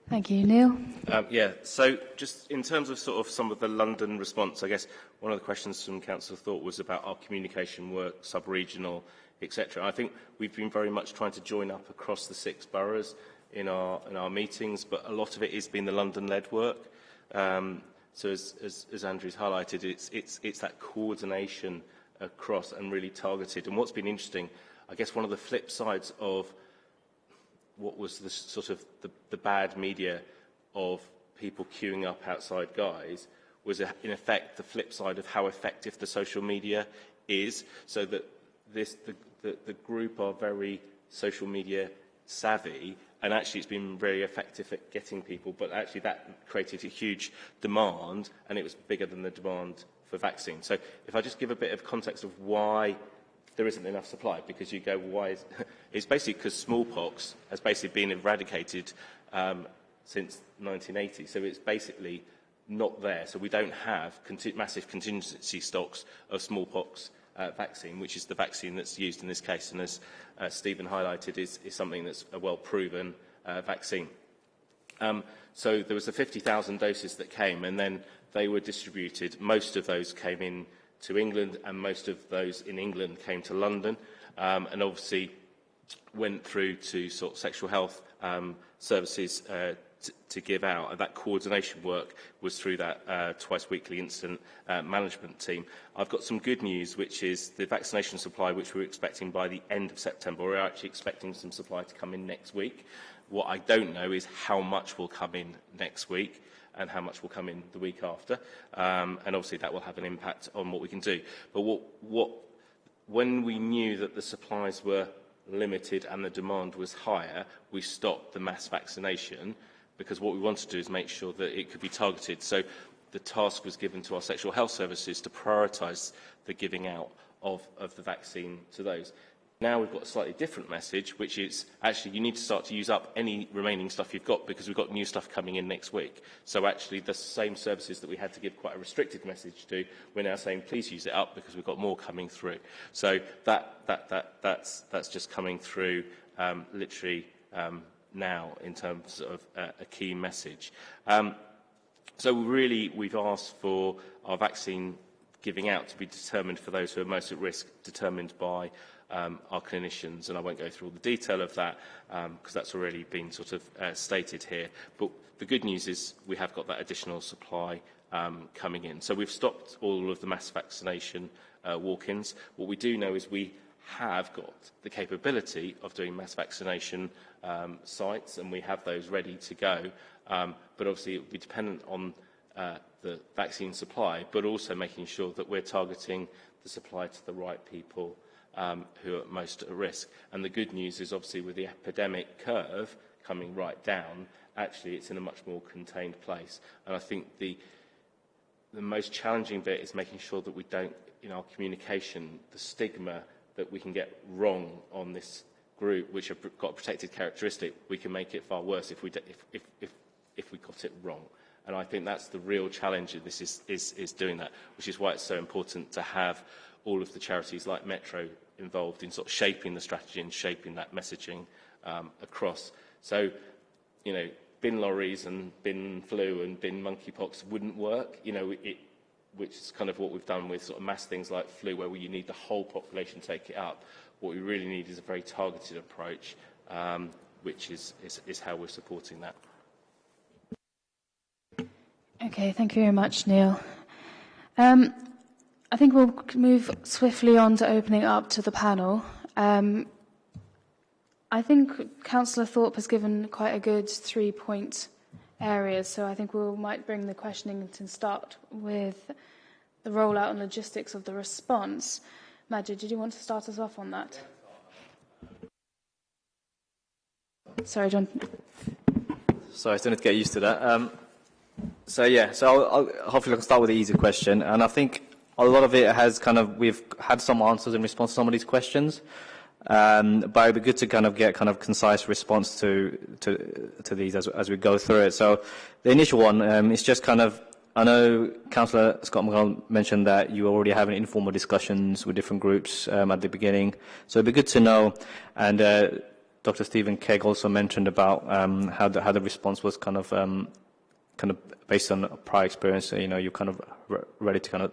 Thank you, Neil. Um, yeah, so just in terms of sort of some of the London response, I guess one of the questions from Council Thorpe was about our communication work, sub-regional, etc. I think we've been very much trying to join up across the six boroughs in our, in our meetings, but a lot of it has been the London-led work. Um, so as, as, as Andrew's highlighted, it's, it's, it's that coordination across and really targeted. And what's been interesting, I guess one of the flip sides of what was the sort of the, the bad media of people queuing up outside Guy's was in effect the flip side of how effective the social media is so that this, the, the, the group are very social media savvy and actually it's been very effective at getting people, but actually that created a huge demand and it was bigger than the demand for vaccine. So if I just give a bit of context of why there isn't enough supply, because you go, why is... it's basically because smallpox has basically been eradicated um, since 1980. So it's basically not there. So we don't have conti massive contingency stocks of smallpox uh, vaccine, which is the vaccine that's used in this case. And as uh, Stephen highlighted, is, is something that's a well-proven uh, vaccine. Um, so there was the 50,000 doses that came, and then they were distributed. Most of those came in to England, and most of those in England came to London, um, and obviously went through to sort of sexual health um, services uh, to give out. And that coordination work was through that uh, twice weekly incident uh, management team. I've got some good news, which is the vaccination supply, which we're expecting by the end of September. We're actually expecting some supply to come in next week. What I don't know is how much will come in next week and how much will come in the week after. Um, and obviously that will have an impact on what we can do. But what, what, when we knew that the supplies were limited and the demand was higher, we stopped the mass vaccination because what we want to do is make sure that it could be targeted. So the task was given to our sexual health services to prioritise the giving out of, of the vaccine to those. Now we've got a slightly different message, which is actually you need to start to use up any remaining stuff you've got because we've got new stuff coming in next week. So actually the same services that we had to give quite a restricted message to, we're now saying please use it up because we've got more coming through. So that, that, that, that's, that's just coming through um, literally um, now in terms of uh, a key message. Um, so really, we've asked for our vaccine giving out to be determined for those who are most at risk, determined by um, our clinicians, and I won't go through all the detail of that because um, that's already been sort of uh, stated here. But the good news is we have got that additional supply um, coming in. So we've stopped all of the mass vaccination uh, walk-ins. What we do know is we have got the capability of doing mass vaccination um, sites, and we have those ready to go. Um, but obviously, it will be dependent on uh, the vaccine supply, but also making sure that we're targeting the supply to the right people um, who are most at risk. And the good news is, obviously, with the epidemic curve coming right down, actually it's in a much more contained place. And I think the, the most challenging bit is making sure that we don't, in our communication, the stigma that we can get wrong on this group, which have got a protected characteristic, we can make it far worse if we, if, if, if, if we got it wrong. And I think that's the real challenge of this is, is, is doing that, which is why it's so important to have all of the charities like Metro involved in sort of shaping the strategy and shaping that messaging um, across. So, you know, bin lorries and bin flu and bin monkeypox wouldn't work. You know, it, which is kind of what we've done with sort of mass things like flu, where you need the whole population to take it up. What we really need is a very targeted approach, um, which is, is, is how we're supporting that. Okay, thank you very much, Neil. Um, I think we'll move swiftly on to opening up to the panel. Um, I think Councillor Thorpe has given quite a good three-point areas. So I think we might bring the questioning to start with the rollout and logistics of the response. Majid, did you want to start us off on that? Sorry, John. Sorry, I still need to get used to that. Um, so yeah, so I'll, I'll, hopefully I can start with the easy question, and I think a lot of it has kind of we've had some answers in response to some of these questions. Um, but it'd be good to kind of get kind of concise response to to, to these as, as we go through it. So the initial one um, is just kind of, I know Councillor Scott McDonald mentioned that you already having informal discussions with different groups um, at the beginning. So it'd be good to know, and uh, Dr. Stephen Kegg also mentioned about um, how, the, how the response was kind of um, kind of based on prior experience, So, you know, you're kind of ready to kind of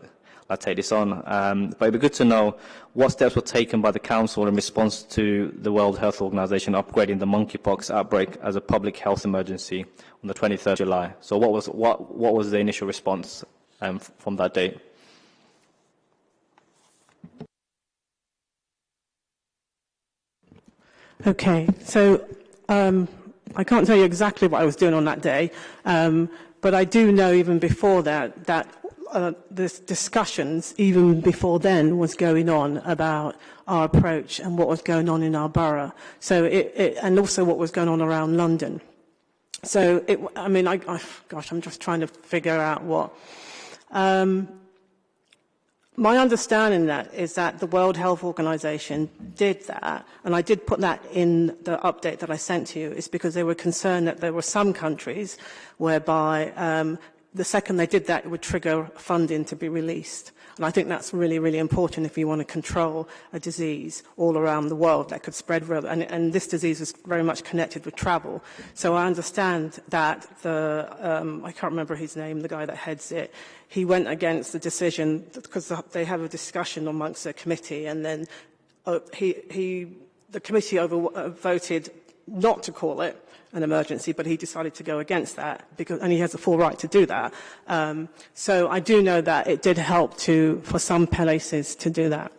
I'll take this on. Um, but it'd be good to know what steps were taken by the Council in response to the World Health Organization upgrading the monkeypox outbreak as a public health emergency on the 23rd of July. So what was, what, what was the initial response um, from that date? Okay, so um, I can't tell you exactly what I was doing on that day, um, but I do know even before that that uh, this discussions even before then was going on about our approach and what was going on in our borough. So it, it and also what was going on around London. So it, I mean, I, I, gosh, I'm just trying to figure out what. Um, my understanding that is that the World Health Organization did that, and I did put that in the update that I sent to you, is because they were concerned that there were some countries whereby um, the second they did that, it would trigger funding to be released. And I think that's really, really important if you want to control a disease all around the world that could spread. And, and this disease is very much connected with travel. So I understand that the, um, I can't remember his name, the guy that heads it, he went against the decision because they have a discussion amongst the committee and then uh, he, he, the committee over, uh, voted not to call it an emergency, but he decided to go against that, because, and he has a full right to do that. Um, so I do know that it did help to, for some places to do that.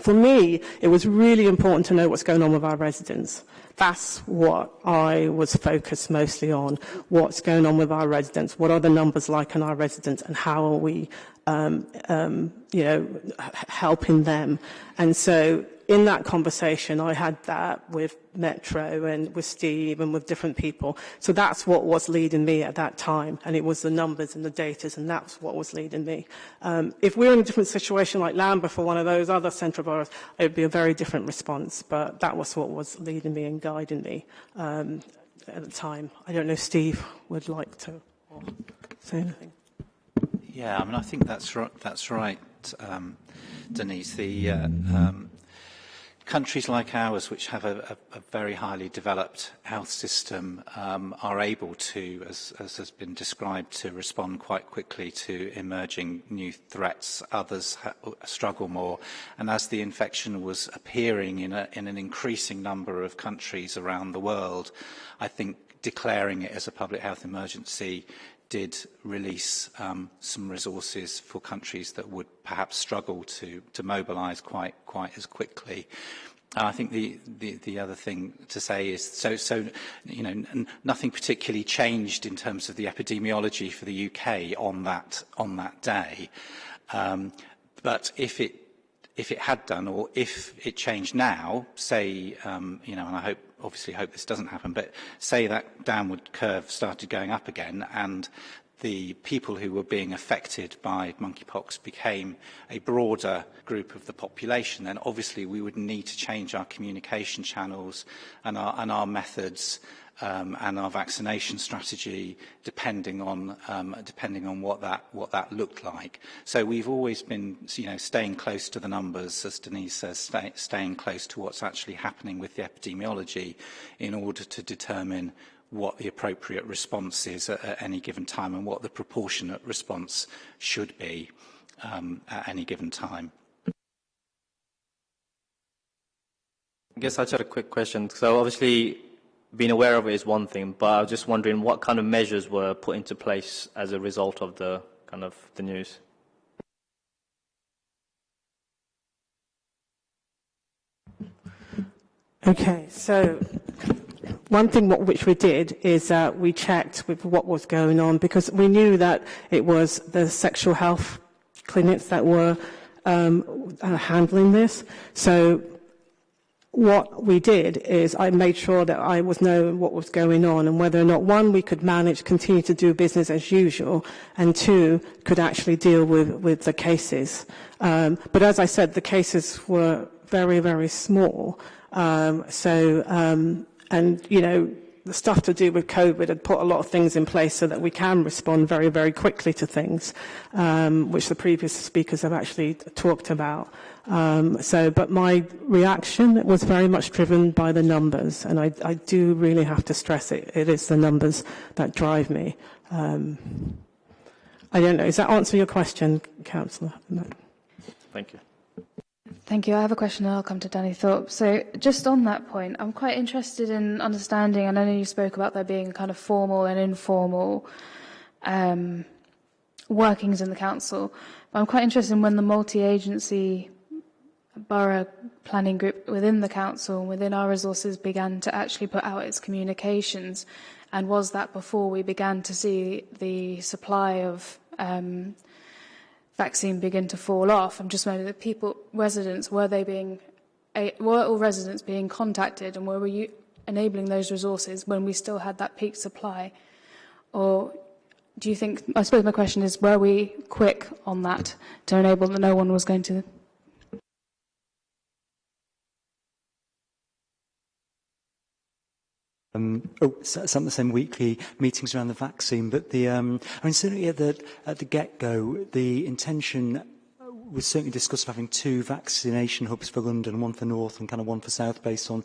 For me, it was really important to know what's going on with our residents. That's what I was focused mostly on. What's going on with our residents? What are the numbers like in our residents? And how are we, um, um, you know, helping them. And so in that conversation, I had that with Metro and with Steve and with different people. So that's what was leading me at that time. And it was the numbers and the data, and that's what was leading me. Um, if we were in a different situation like Lambeth for one of those other central boroughs, it would be a very different response. But that was what was leading me and guiding me um, at the time. I don't know if Steve would like to say anything. Yeah, I mean, I think that's right. That's right, um, Denise. The uh, um, countries like ours, which have a, a, a very highly developed health system, um, are able to, as, as has been described, to respond quite quickly to emerging new threats. Others struggle more. And as the infection was appearing in, a, in an increasing number of countries around the world, I think declaring it as a public health emergency did release um, some resources for countries that would perhaps struggle to, to mobilise quite, quite as quickly. I think the, the, the other thing to say is, so, so you know, nothing particularly changed in terms of the epidemiology for the UK on that, on that day. Um, but if it, if it had done, or if it changed now, say, um, you know, and I hope, obviously hope this doesn't happen, but say that downward curve started going up again and the people who were being affected by monkeypox became a broader group of the population, then obviously we would need to change our communication channels and our, and our methods um, and our vaccination strategy depending on um, depending on what that what that looked like. So we've always been you know staying close to the numbers, as Denise says, stay, staying close to what's actually happening with the epidemiology in order to determine what the appropriate response is at, at any given time and what the proportionate response should be um, at any given time. I guess I just had a quick question. So obviously, being aware of it is one thing, but I was just wondering what kind of measures were put into place as a result of the kind of the news. Okay, so one thing what, which we did is uh, we checked with what was going on because we knew that it was the sexual health clinics that were um, uh, handling this. So what we did is I made sure that I was knowing what was going on and whether or not one we could manage continue to do business as usual and two could actually deal with with the cases um, but as I said the cases were very very small um, so um, and you know the stuff to do with COVID had put a lot of things in place so that we can respond very, very quickly to things, um, which the previous speakers have actually talked about. Um, so, but my reaction was very much driven by the numbers, and I, I do really have to stress it. It is the numbers that drive me. Um, I don't know. Does that answer your question, Councillor? No. Thank you. Thank you. I have a question and I'll come to Danny Thorpe. So just on that point, I'm quite interested in understanding, and I know you spoke about there being kind of formal and informal um, workings in the council, but I'm quite interested in when the multi-agency borough planning group within the council within our resources began to actually put out its communications, and was that before we began to see the supply of um, vaccine begin to fall off. I'm just wondering, the people, residents, were they being, were all residents being contacted and were we enabling those resources when we still had that peak supply? Or do you think, I suppose my question is, were we quick on that to enable that no one was going to um, oh, some, same weekly meetings around the vaccine, but the, um, I mean, certainly at the, at the get-go, the intention was certainly discussed having two vaccination hubs for London, one for North and kind of one for South, based on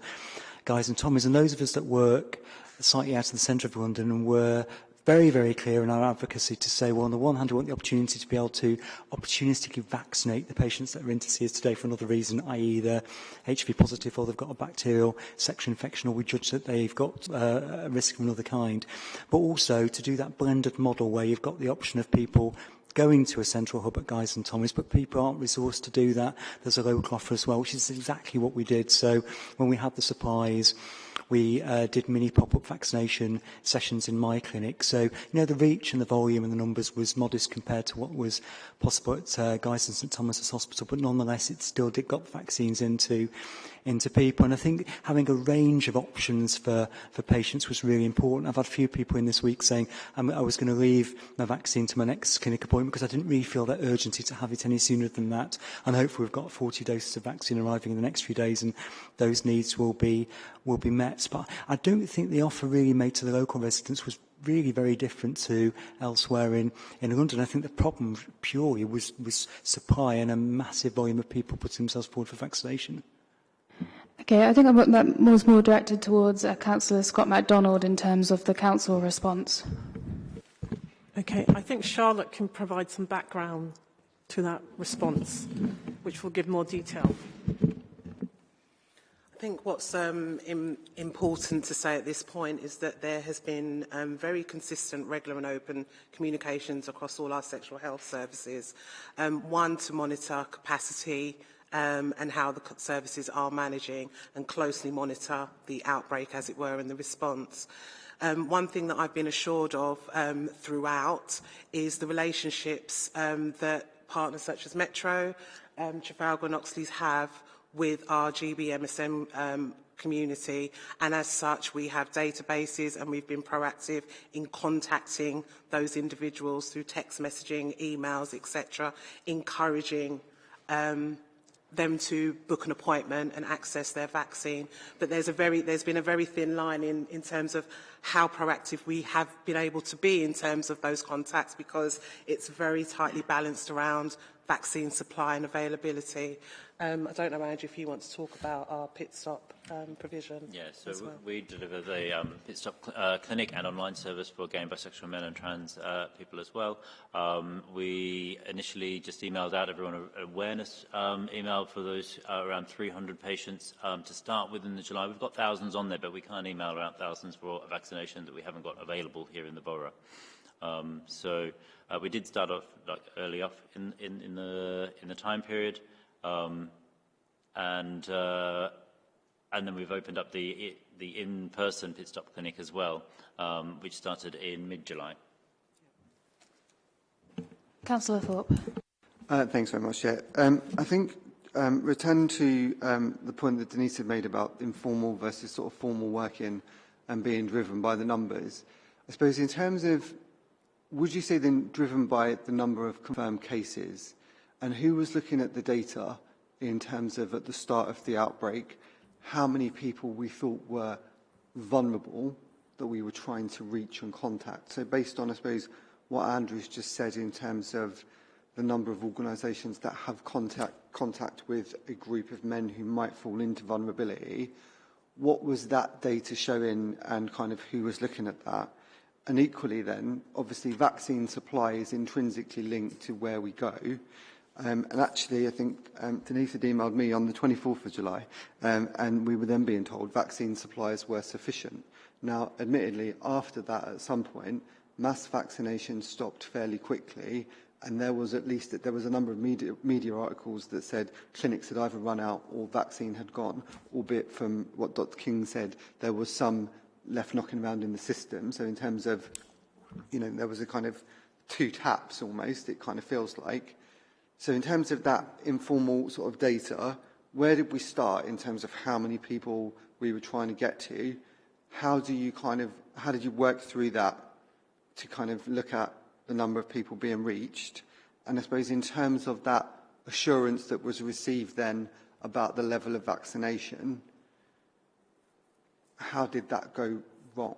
Guys and Tommies. And those of us that work slightly out of the centre of London and were very, very clear in our advocacy to say, well, on the one hand, we want the opportunity to be able to opportunistically vaccinate the patients that are in to see us today for another reason, i.e. they're HIV positive or they've got a bacterial sexual infection or we judge that they've got uh, a risk of another kind. But also to do that blended model where you've got the option of people going to a central hub at Guys and Tommy's, but people aren't resourced to do that. There's a local offer as well, which is exactly what we did. So when we had the supplies, we uh, did mini pop-up vaccination sessions in my clinic. So, you know, the reach and the volume and the numbers was modest compared to what was possible at uh, Guy's and St Thomas's Hospital, but nonetheless, it still did got vaccines into into people. And I think having a range of options for, for patients was really important. I've had a few people in this week saying um, I was going to leave my vaccine to my next clinic appointment because I didn't really feel that urgency to have it any sooner than that. And hopefully we've got 40 doses of vaccine arriving in the next few days and those needs will be, will be met. But I don't think the offer really made to the local residents was really very different to elsewhere in, in London. I think the problem purely was, was supply and a massive volume of people putting themselves forward for vaccination. Okay, I think that was more directed towards uh, Councillor Scott McDonald in terms of the council response. Okay, I think Charlotte can provide some background to that response, which will give more detail. I think what's um, im important to say at this point is that there has been um, very consistent, regular and open communications across all our sexual health services. Um, one, to monitor capacity um, and how the services are managing and closely monitor the outbreak, as it were, and the response. Um, one thing that I've been assured of um, throughout is the relationships um, that partners such as Metro, um, Trafalgar and Oxleas have with our GBMSM um, community and as such we have databases and we've been proactive in contacting those individuals through text messaging, emails, etc., encouraging um, them to book an appointment and access their vaccine. But there's, a very, there's been a very thin line in, in terms of how proactive we have been able to be in terms of those contacts because it's very tightly balanced around vaccine supply and availability. Um, I don't know, Andrew, if you want to talk about our pit stop um, provision. Yeah, so well. we deliver the um, pit stop cl uh, clinic and online service for gay and bisexual men and trans uh, people as well. Um, we initially just emailed out everyone an awareness um, email for those uh, around 300 patients um, to start with in the July. We've got thousands on there, but we can't email around thousands for a vaccination that we haven't got available here in the borough. Um, so uh, we did start off like, early off in, in, in, the, in the time period. Um, and, uh, and then we've opened up the, the in-person pit stop clinic as well, um, which started in mid-July. Councillor Thorpe. Uh, thanks very much, Chair. Um, I think um, return to um, the point that Denise had made about informal versus sort of formal working and being driven by the numbers. I suppose in terms of, would you say then driven by the number of confirmed cases and who was looking at the data in terms of at the start of the outbreak, how many people we thought were vulnerable that we were trying to reach and contact. So based on, I suppose, what Andrew's just said in terms of the number of organisations that have contact, contact with a group of men who might fall into vulnerability, what was that data showing and kind of who was looking at that? And equally then, obviously vaccine supply is intrinsically linked to where we go. Um, and actually, I think um, Denise had emailed me on the 24th of July, um, and we were then being told vaccine supplies were sufficient. Now, admittedly, after that, at some point, mass vaccination stopped fairly quickly, and there was at least there was a number of media, media articles that said clinics had either run out or vaccine had gone, albeit from what Dr. King said, there was some left knocking around in the system. So in terms of, you know, there was a kind of two taps almost, it kind of feels like. So in terms of that informal sort of data, where did we start in terms of how many people we were trying to get to? How do you kind of, how did you work through that to kind of look at the number of people being reached? And I suppose in terms of that assurance that was received then about the level of vaccination, how did that go wrong?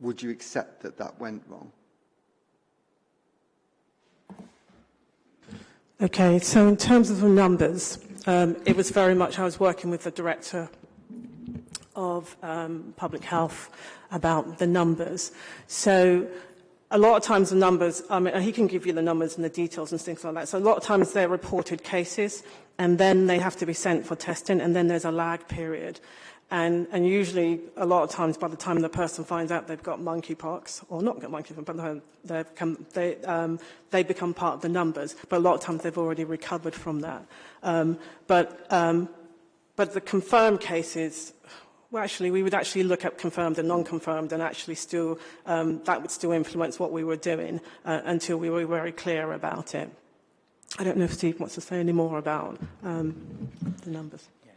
Would you accept that that went wrong? Okay, so in terms of the numbers, um, it was very much, I was working with the director of um, public health about the numbers. So a lot of times the numbers, I mean, he can give you the numbers and the details and things like that. So a lot of times they're reported cases and then they have to be sent for testing and then there's a lag period. And, and usually, a lot of times, by the time the person finds out they've got monkeypox, or not got monkeypox, but they become, they, um, they become part of the numbers. But a lot of times, they've already recovered from that. Um, but, um, but the confirmed cases, well, actually, we would actually look at confirmed and non-confirmed, and actually still, um, that would still influence what we were doing uh, until we were very clear about it. I don't know if Steve wants to say any more about um, the numbers. Yeah,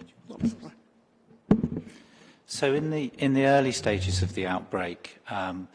so in the in the early stages of the outbreak, um,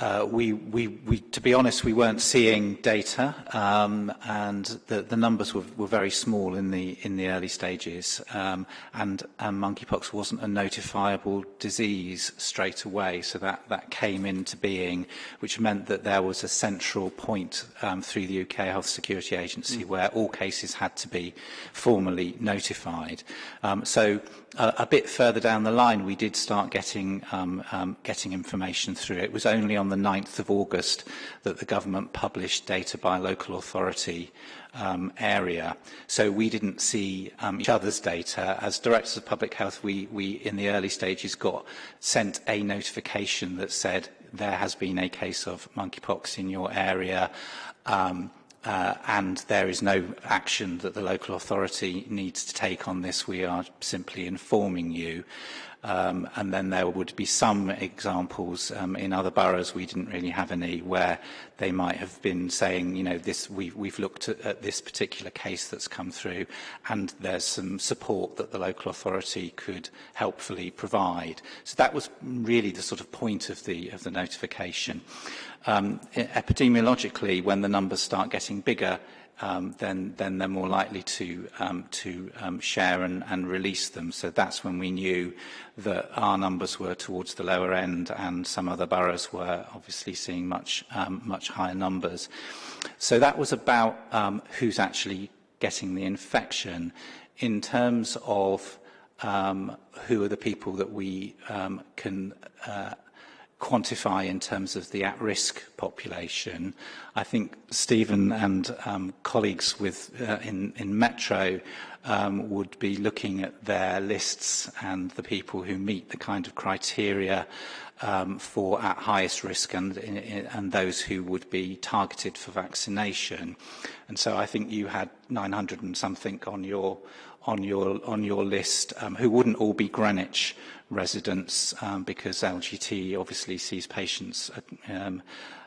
uh, we, we, we, to be honest, we weren't seeing data, um, and the, the numbers were, were very small in the, in the early stages, um, and, and monkeypox wasn't a notifiable disease straight away, so that, that came into being, which meant that there was a central point um, through the UK Health Security Agency mm. where all cases had to be formally notified. Um, so uh, a bit further down the line, we did start getting, um, um, getting information through. It was only on on the 9th of August that the government published data by local authority um, area. So we didn't see um, each other's data. As directors of public health, we, we in the early stages got sent a notification that said there has been a case of monkeypox in your area. Um, uh, and there is no action that the local authority needs to take on this. We are simply informing you. Um, and then there would be some examples um, in other boroughs, we didn't really have any, where they might have been saying, you know, this, we've, we've looked at, at this particular case that's come through and there's some support that the local authority could helpfully provide. So that was really the sort of point of the, of the notification. Um, e-, epidemiologically, when the numbers start getting bigger, um, then, then they're more likely to, um, to um, share and, and release them. So that's when we knew that our numbers were towards the lower end and some other boroughs were obviously seeing much, um, much higher numbers. So that was about um, who's actually getting the infection. In terms of um, who are the people that we um, can uh, quantify in terms of the at-risk population. I think Stephen and um, colleagues with, uh, in, in Metro um, would be looking at their lists and the people who meet the kind of criteria um, for at highest risk and, and those who would be targeted for vaccination. And so I think you had 900 and something on your on your on your list um, who wouldn't all be Greenwich residents um, because LGT obviously sees patients um,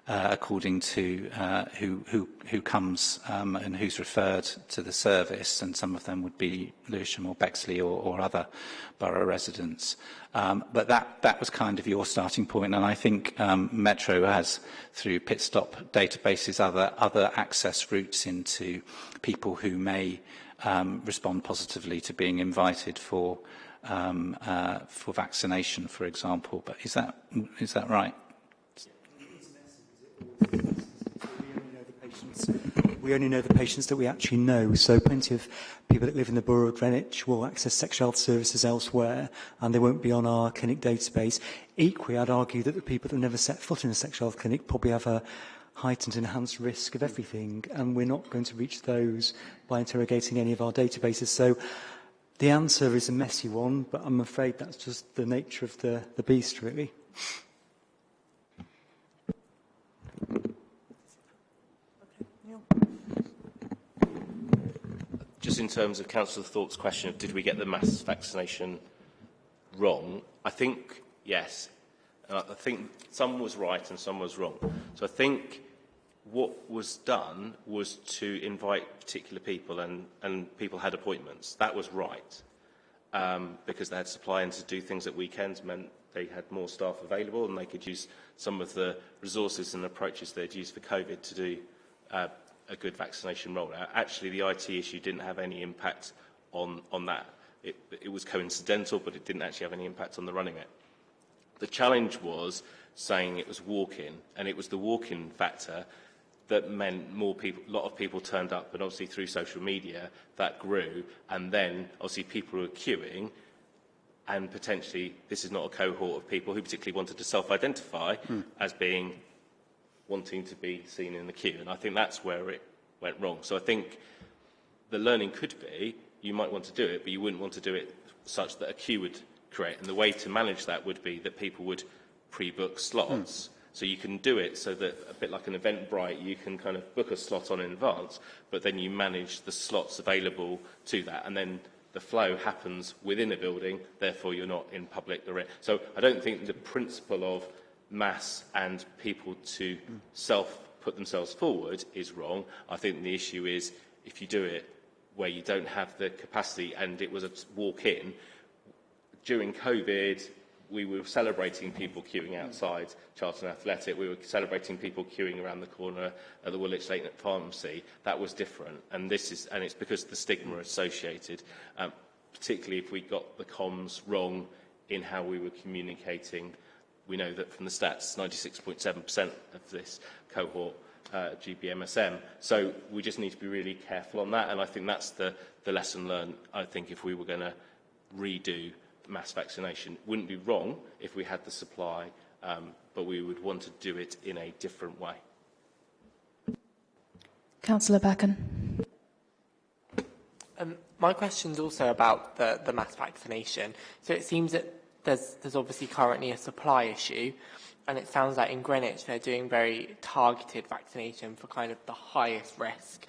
uh, according to uh, who, who, who comes um, and who's referred to the service, and some of them would be Lewisham or Bexley or, or other borough residents. Um, but that, that was kind of your starting point, and I think um, Metro has, through pit stop databases, other, other access routes into people who may um, respond positively to being invited for um, uh, for vaccination, for example. But is that is that right? We only know the patients that we actually know. So plenty of people that live in the borough of Greenwich will access sexual health services elsewhere and they won't be on our clinic database. Equally, I'd argue that the people that never set foot in a sexual health clinic probably have a heightened enhanced risk of everything and we're not going to reach those by interrogating any of our databases. So the answer is a messy one, but I'm afraid that's just the nature of the, the beast, really. Just in terms of Councillor Thorpe's question of did we get the mass vaccination wrong, I think yes. And I think some was right and some was wrong. So I think what was done was to invite particular people and, and people had appointments. That was right. Um, because they had supply and to do things at weekends meant they had more staff available and they could use some of the resources and approaches they'd used for COVID to do uh, a good vaccination rollout. Actually, the IT issue didn't have any impact on, on that. It, it was coincidental, but it didn't actually have any impact on the running it. The challenge was saying it was walk-in, and it was the walk-in factor that meant more people, a lot of people turned up, and obviously through social media that grew, and then obviously people were queuing, and potentially this is not a cohort of people who particularly wanted to self-identify mm. as being wanting to be seen in the queue, and I think that's where it went wrong. So I think the learning could be you might want to do it, but you wouldn't want to do it such that a queue would create, and the way to manage that would be that people would pre-book slots. Mm So you can do it so that, a bit like an Eventbrite, you can kind of book a slot on in advance, but then you manage the slots available to that. And then the flow happens within a building, therefore you're not in public. So I don't think the principle of mass and people to self put themselves forward is wrong. I think the issue is if you do it where you don't have the capacity and it was a walk in, during COVID, we were celebrating people queuing outside Charlton Athletic. We were celebrating people queuing around the corner at the Woolwich Lake Pharmacy. That was different, and this is, and it's because of the stigma associated, um, particularly if we got the comms wrong in how we were communicating. We know that from the stats, 96.7% of this cohort uh, GBMSM. So we just need to be really careful on that, and I think that's the, the lesson learned. I think if we were going to redo mass vaccination. Wouldn't be wrong if we had the supply, um, but we would want to do it in a different way. Councillor Backen. Um, my question is also about the, the mass vaccination. So it seems that there's, there's obviously currently a supply issue, and it sounds like in Greenwich they're doing very targeted vaccination for kind of the highest risk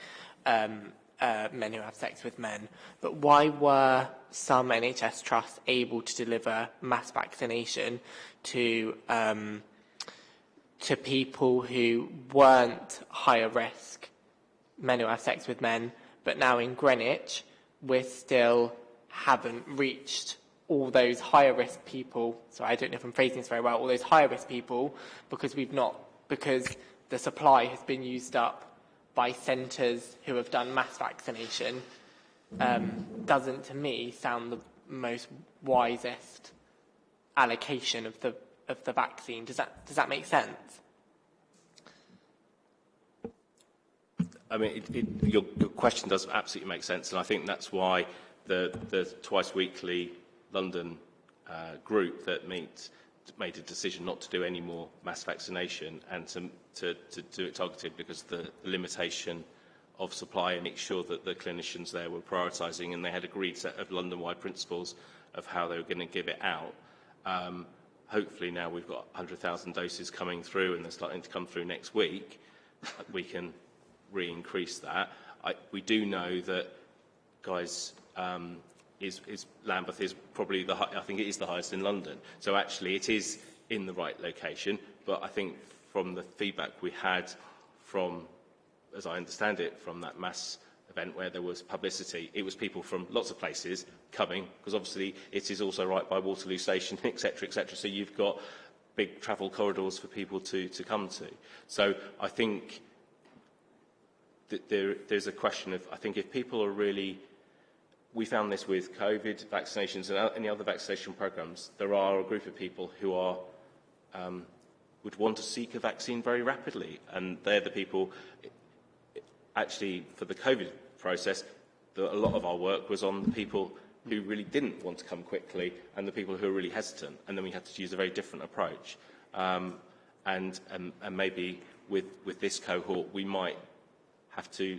um, uh, men who have sex with men. But why were some NHS trusts able to deliver mass vaccination to um, to people who weren't higher risk men who have sex with men, but now in Greenwich we still haven't reached all those higher risk people, so I don't know if I'm phrasing this very well, all those higher risk people, because we've not, because the supply has been used up by centres who have done mass vaccination, um, doesn't to me sound the most wisest allocation of the of the vaccine. Does that does that make sense? I mean, it, it, your, your question does absolutely make sense, and I think that's why the, the twice weekly London uh, group that meets made a decision not to do any more mass vaccination and to, to, to do it targeted because the, the limitation of supply and make sure that the clinicians there were prioritising and they had agreed set of London-wide principles of how they were going to give it out. Um, hopefully now we've got 100,000 doses coming through and they're starting to come through next week, we can re-increase that. I, we do know that, Guy's, um, is, is Lambeth is probably the I think it is the highest in London. So actually, it is in the right location. But I think from the feedback we had from, as I understand it, from that mass event where there was publicity, it was people from lots of places coming because obviously it is also right by Waterloo Station, etc., etc. So you've got big travel corridors for people to to come to. So I think there, there's a question of, I think if people are really, we found this with COVID vaccinations and any other vaccination programs, there are a group of people who are, um, would want to seek a vaccine very rapidly. And they're the people, actually, for the COVID process, the, a lot of our work was on the people who really didn't want to come quickly and the people who are really hesitant. And then we had to use a very different approach. Um, and, and, and maybe with, with this cohort, we might have to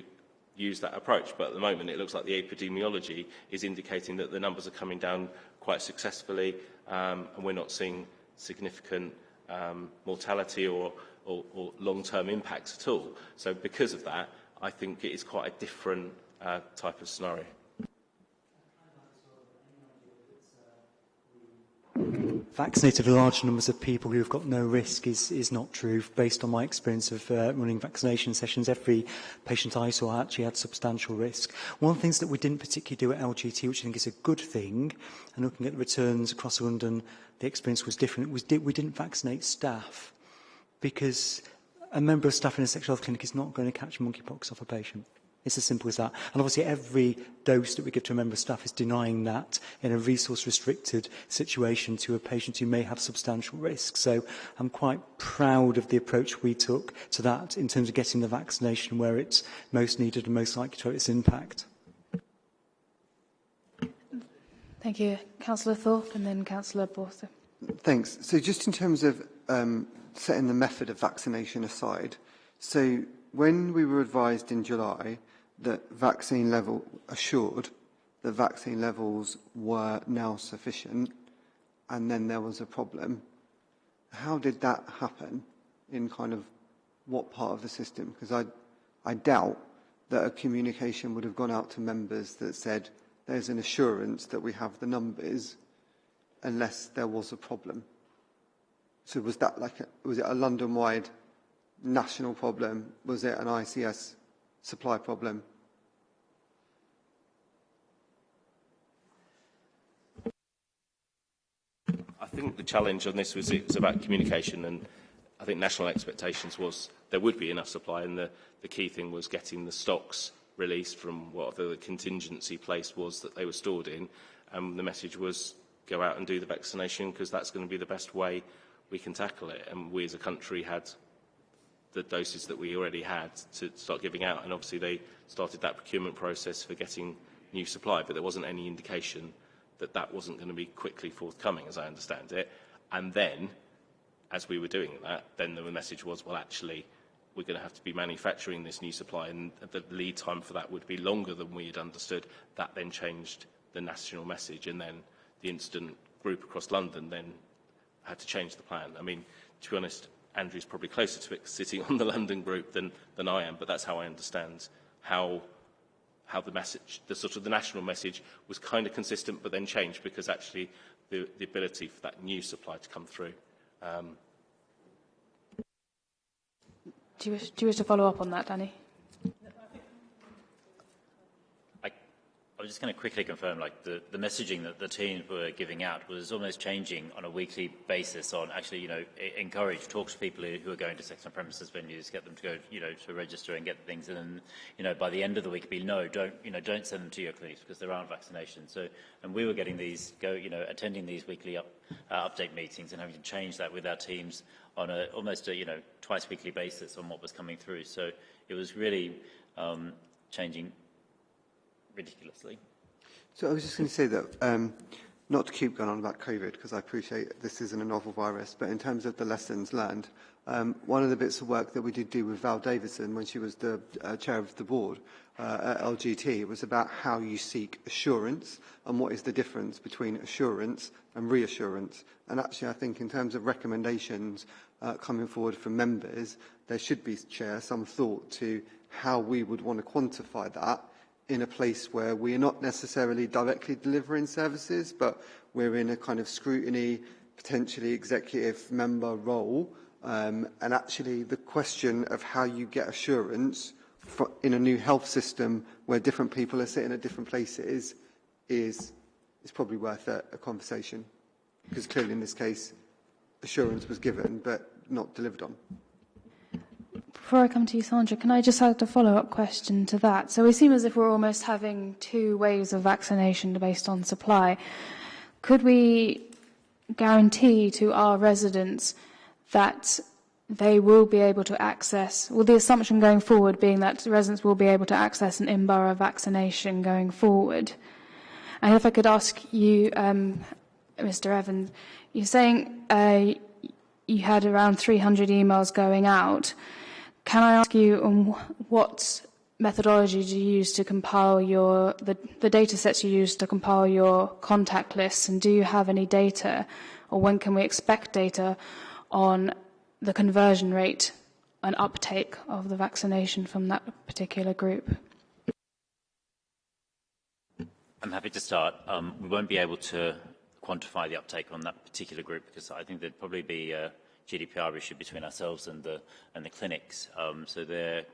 use that approach. But at the moment, it looks like the epidemiology is indicating that the numbers are coming down quite successfully, um, and we're not seeing significant um, mortality or, or, or long-term impacts at all. So because of that, I think it is quite a different uh, type of scenario. Vaccinated large numbers of people who've got no risk is, is not true. Based on my experience of uh, running vaccination sessions, every patient I saw actually had substantial risk. One of the things that we didn't particularly do at LGT, which I think is a good thing, and looking at the returns across London, the experience was different, was we didn't vaccinate staff because a member of staff in a sexual health clinic is not going to catch monkeypox off a patient. It's as simple as that. And obviously every dose that we give to a member of staff is denying that in a resource-restricted situation to a patient who may have substantial risk. So I'm quite proud of the approach we took to that in terms of getting the vaccination where it's most needed and most likely to have its impact. Thank you. Councillor Thorpe and then Councillor Borther. Thanks. So just in terms of um, setting the method of vaccination aside, so when we were advised in July that vaccine level assured that vaccine levels were now sufficient and then there was a problem, how did that happen in kind of what part of the system? Because I, I doubt that a communication would have gone out to members that said there's an assurance that we have the numbers unless there was a problem. So was that like, a, was it a London-wide national problem? Was it an ICS supply problem? I think the challenge on this was it was about communication and I think national expectations was there would be enough supply and the, the key thing was getting the stocks released from what the contingency place was that they were stored in and the message was go out and do the vaccination because that's going to be the best way we can tackle it and we as a country had the doses that we already had to start giving out. And obviously they started that procurement process for getting new supply, but there wasn't any indication that that wasn't going to be quickly forthcoming, as I understand it. And then as we were doing that, then the message was, well, actually, we're going to have to be manufacturing this new supply, and the lead time for that would be longer than we had understood. That then changed the national message, and then the incident group across London then had to change the plan. I mean, to be honest, Andrew's probably closer to it sitting on the London group than, than I am, but that's how I understand how how the message, the sort of the national message was kind of consistent but then changed because actually the, the ability for that new supply to come through. Um, do, you wish, do you wish to follow up on that, Danny? I was just going to quickly confirm, like the, the messaging that the teams were giving out was almost changing on a weekly basis. On actually, you know, encourage, talk to people who are going to sex on premises venues, get them to go, you know, to register and get things. And then, you know, by the end of the week, be no, don't, you know, don't send them to your clinics because there aren't vaccinations. So, and we were getting these, go, you know, attending these weekly up, uh, update meetings and having to change that with our teams on a almost a, you know, twice weekly basis on what was coming through. So it was really um, changing ridiculously. So I was just going to say that, um, not to keep going on about COVID, because I appreciate this isn't a novel virus, but in terms of the lessons learned, um, one of the bits of work that we did do with Val Davison when she was the uh, chair of the board uh, at LGT was about how you seek assurance and what is the difference between assurance and reassurance. And actually, I think in terms of recommendations uh, coming forward from members, there should be, Chair, some thought to how we would want to quantify that in a place where we are not necessarily directly delivering services, but we're in a kind of scrutiny, potentially executive member role. Um, and actually the question of how you get assurance for, in a new health system where different people are sitting at different places is, is probably worth a, a conversation. Because clearly in this case, assurance was given but not delivered on. Before I come to you, Sandra, can I just add a follow-up question to that? So we seem as if we're almost having two waves of vaccination based on supply. Could we guarantee to our residents that they will be able to access, well, the assumption going forward being that residents will be able to access an in-borough vaccination going forward? And if I could ask you, um, Mr. Evans, you're saying uh, you had around 300 emails going out. Can I ask you um, what methodology do you use to compile your the, the data sets you use to compile your contact lists and do you have any data or when can we expect data on the conversion rate and uptake of the vaccination from that particular group? I'm happy to start. Um, we won't be able to quantify the uptake on that particular group because I think there'd probably be uh, GDPR issue between ourselves and the and the clinics. Um, so they're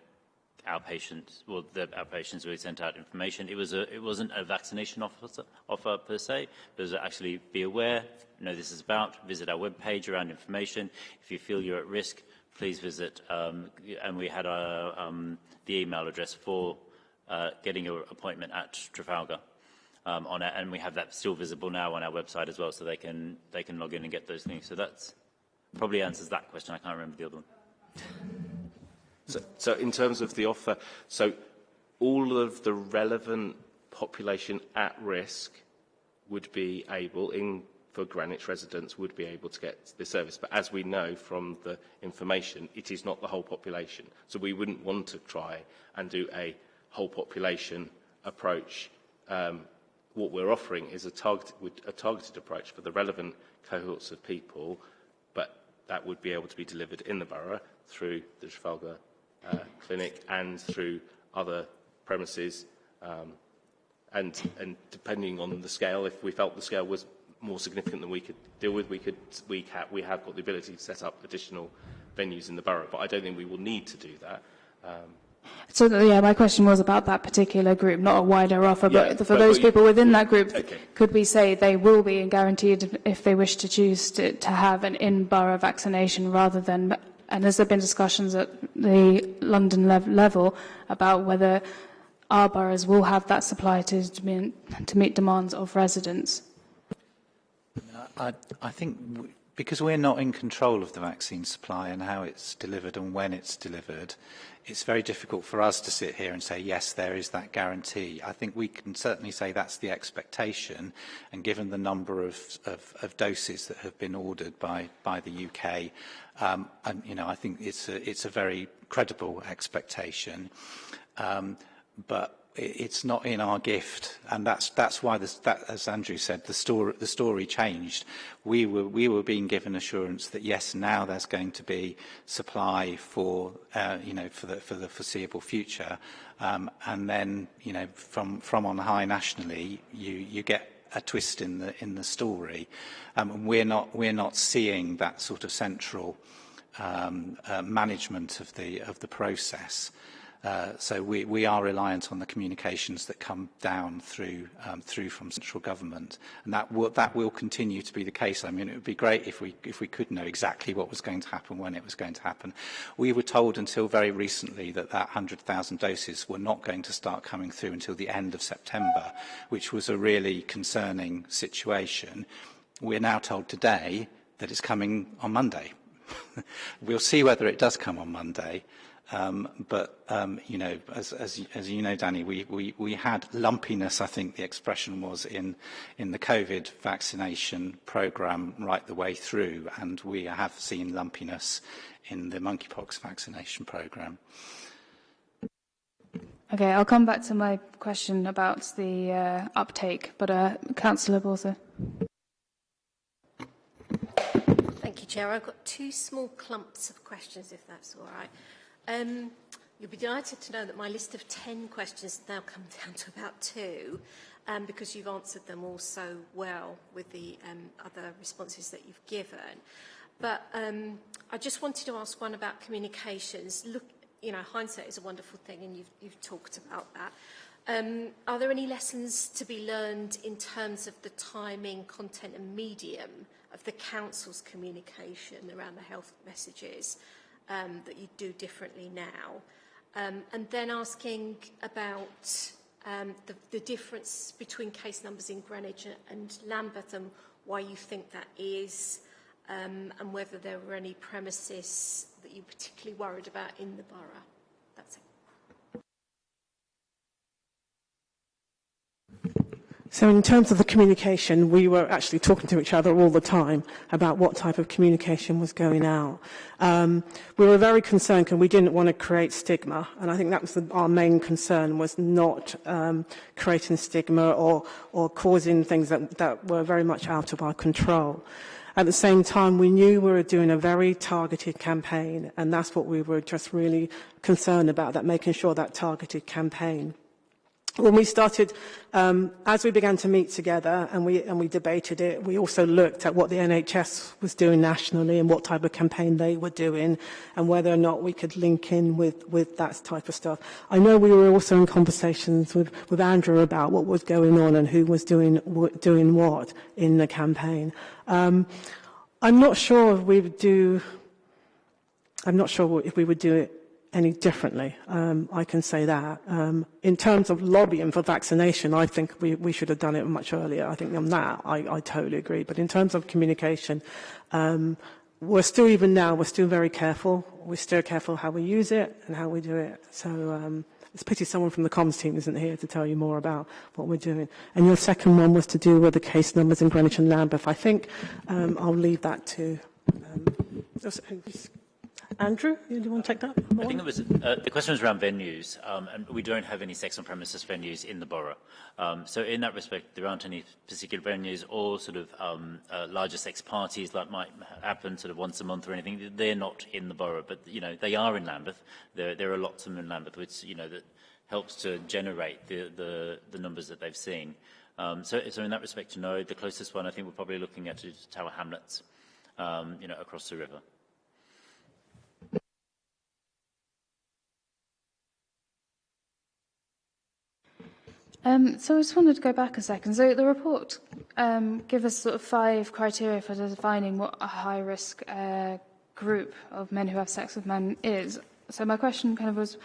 outpatients, well, the outpatients really sent out information. It was a, it wasn't a vaccination offer, offer per se, but it was actually be aware, know this is about, visit our webpage around information. If you feel you're at risk, please visit. Um, and we had our, um, the email address for uh, getting your appointment at Trafalgar. Um, on it, and we have that still visible now on our website as well, so they can they can log in and get those things. So that's probably answers that question. I can't remember the other one. So, so in terms of the offer, so all of the relevant population at risk would be able, in for Greenwich residents, would be able to get the service. But as we know from the information, it is not the whole population. So we wouldn't want to try and do a whole population approach. Um, what we're offering is a, target, a targeted approach for the relevant cohorts of people that would be able to be delivered in the borough through the Trafalgar uh, Clinic and through other premises. Um, and, and depending on the scale, if we felt the scale was more significant than we could deal with, we, could, we, ha we have got the ability to set up additional venues in the borough. But I don't think we will need to do that. Um, So yeah, my question was about that particular group, not a wider offer, Yeah, but for but- those but people within that group, Okay. could we say they will be guaranteed if they wish to choose to, to have an in-borough vaccination rather than, and has there been discussions at the London lev- level about whether our boroughs will have that supply to, to meet- to meet demands of residents? I, I think because we're not in control of the vaccine supply and how it's delivered and when it's delivered, it's very difficult for us to sit here and say, yes, there is that guarantee. I think we can certainly say that's the expectation, and given the number of, of, of doses that have been ordered by, by the UK, um, and, you know, I think it's a, it's a very credible expectation. Um, but it's not in our gift, and that's that's why, this, that, as Andrew said, the story the story changed. We were we were being given assurance that yes, now there's going to be supply for uh, you know for the for the foreseeable future, um, and then you know from from on high nationally, you you get a twist in the in the story, um, and we're not we're not seeing that sort of central um, uh, management of the of the process. Uh, so we, we are reliant on the communications that come down through um, through from central government, and that will that will continue to be the case. I mean, it would be great if we if we could know exactly what was going to happen when it was going to happen. We were told until very recently that that 100,000 doses were not going to start coming through until the end of September, which was a really concerning situation. We're now told today that it's coming on Monday. we'll see whether it does come on Monday. Um, but, um, you know, as, as, as you know, Danny, we, we, we had lumpiness, I think the expression was, in, in the COVID vaccination programme right the way through, and we have seen lumpiness in the monkeypox vaccination programme. Okay, I'll come back to my question about the uh, uptake, but uh, Councillor Borsa. Thank you, Chair. I've got two small clumps of questions, if that's all right. Um, you'll be delighted to know that my list of 10 questions now come down to about two, um, because you've answered them all so well with the um, other responses that you've given. But um, I just wanted to ask one about communications. Look, you know, hindsight is a wonderful thing, and you've, you've talked about that. Um, are there any lessons to be learned in terms of the timing, content and medium of the Council's communication around the health messages? Um, that you do differently now. Um, and then asking about um, the, the difference between case numbers in Greenwich and Lambeth and why you think that is, um, and whether there were any premises that you particularly worried about in the borough. So in terms of the communication, we were actually talking to each other all the time about what type of communication was going out. Um, we were very concerned because we didn't want to create stigma, and I think that was the, our main concern, was not um, creating stigma or, or causing things that, that were very much out of our control. At the same time, we knew we were doing a very targeted campaign, and that's what we were just really concerned about, that making sure that targeted campaign when we started, um, as we began to meet together and we, and we debated it, we also looked at what the NHS was doing nationally and what type of campaign they were doing and whether or not we could link in with, with that type of stuff. I know we were also in conversations with, with Andrew about what was going on and who was doing, doing what in the campaign. Um, I'm not sure if we would do, I'm not sure if we would do it any differently. Um, I can say that. Um, in terms of lobbying for vaccination, I think we, we should have done it much earlier. I think on that, I, I totally agree. But in terms of communication, um, we're still, even now, we're still very careful. We're still careful how we use it and how we do it. So um, it's a pity someone from the comms team isn't here to tell you more about what we're doing. And your second one was to do with the case numbers in Greenwich and Lambeth. I think um, I'll leave that to... Andrew, do you want to take that? I think was, uh, the question was around venues, um, and we don't have any sex on premises venues in the borough. Um, so in that respect, there aren't any particular venues or sort of um, uh, larger sex parties that might happen sort of once a month or anything. They're not in the borough, but, you know, they are in Lambeth. There, there are lots of them in Lambeth, which, you know, that helps to generate the, the, the numbers that they've seen. Um, so, so in that respect, no, the closest one I think we're probably looking at is Tower Hamlets, um, you know, across the river. Um, so I just wanted to go back a second. So the report um, us sort of five criteria for defining what a high-risk uh, group of men who have sex with men is. So my question kind of was,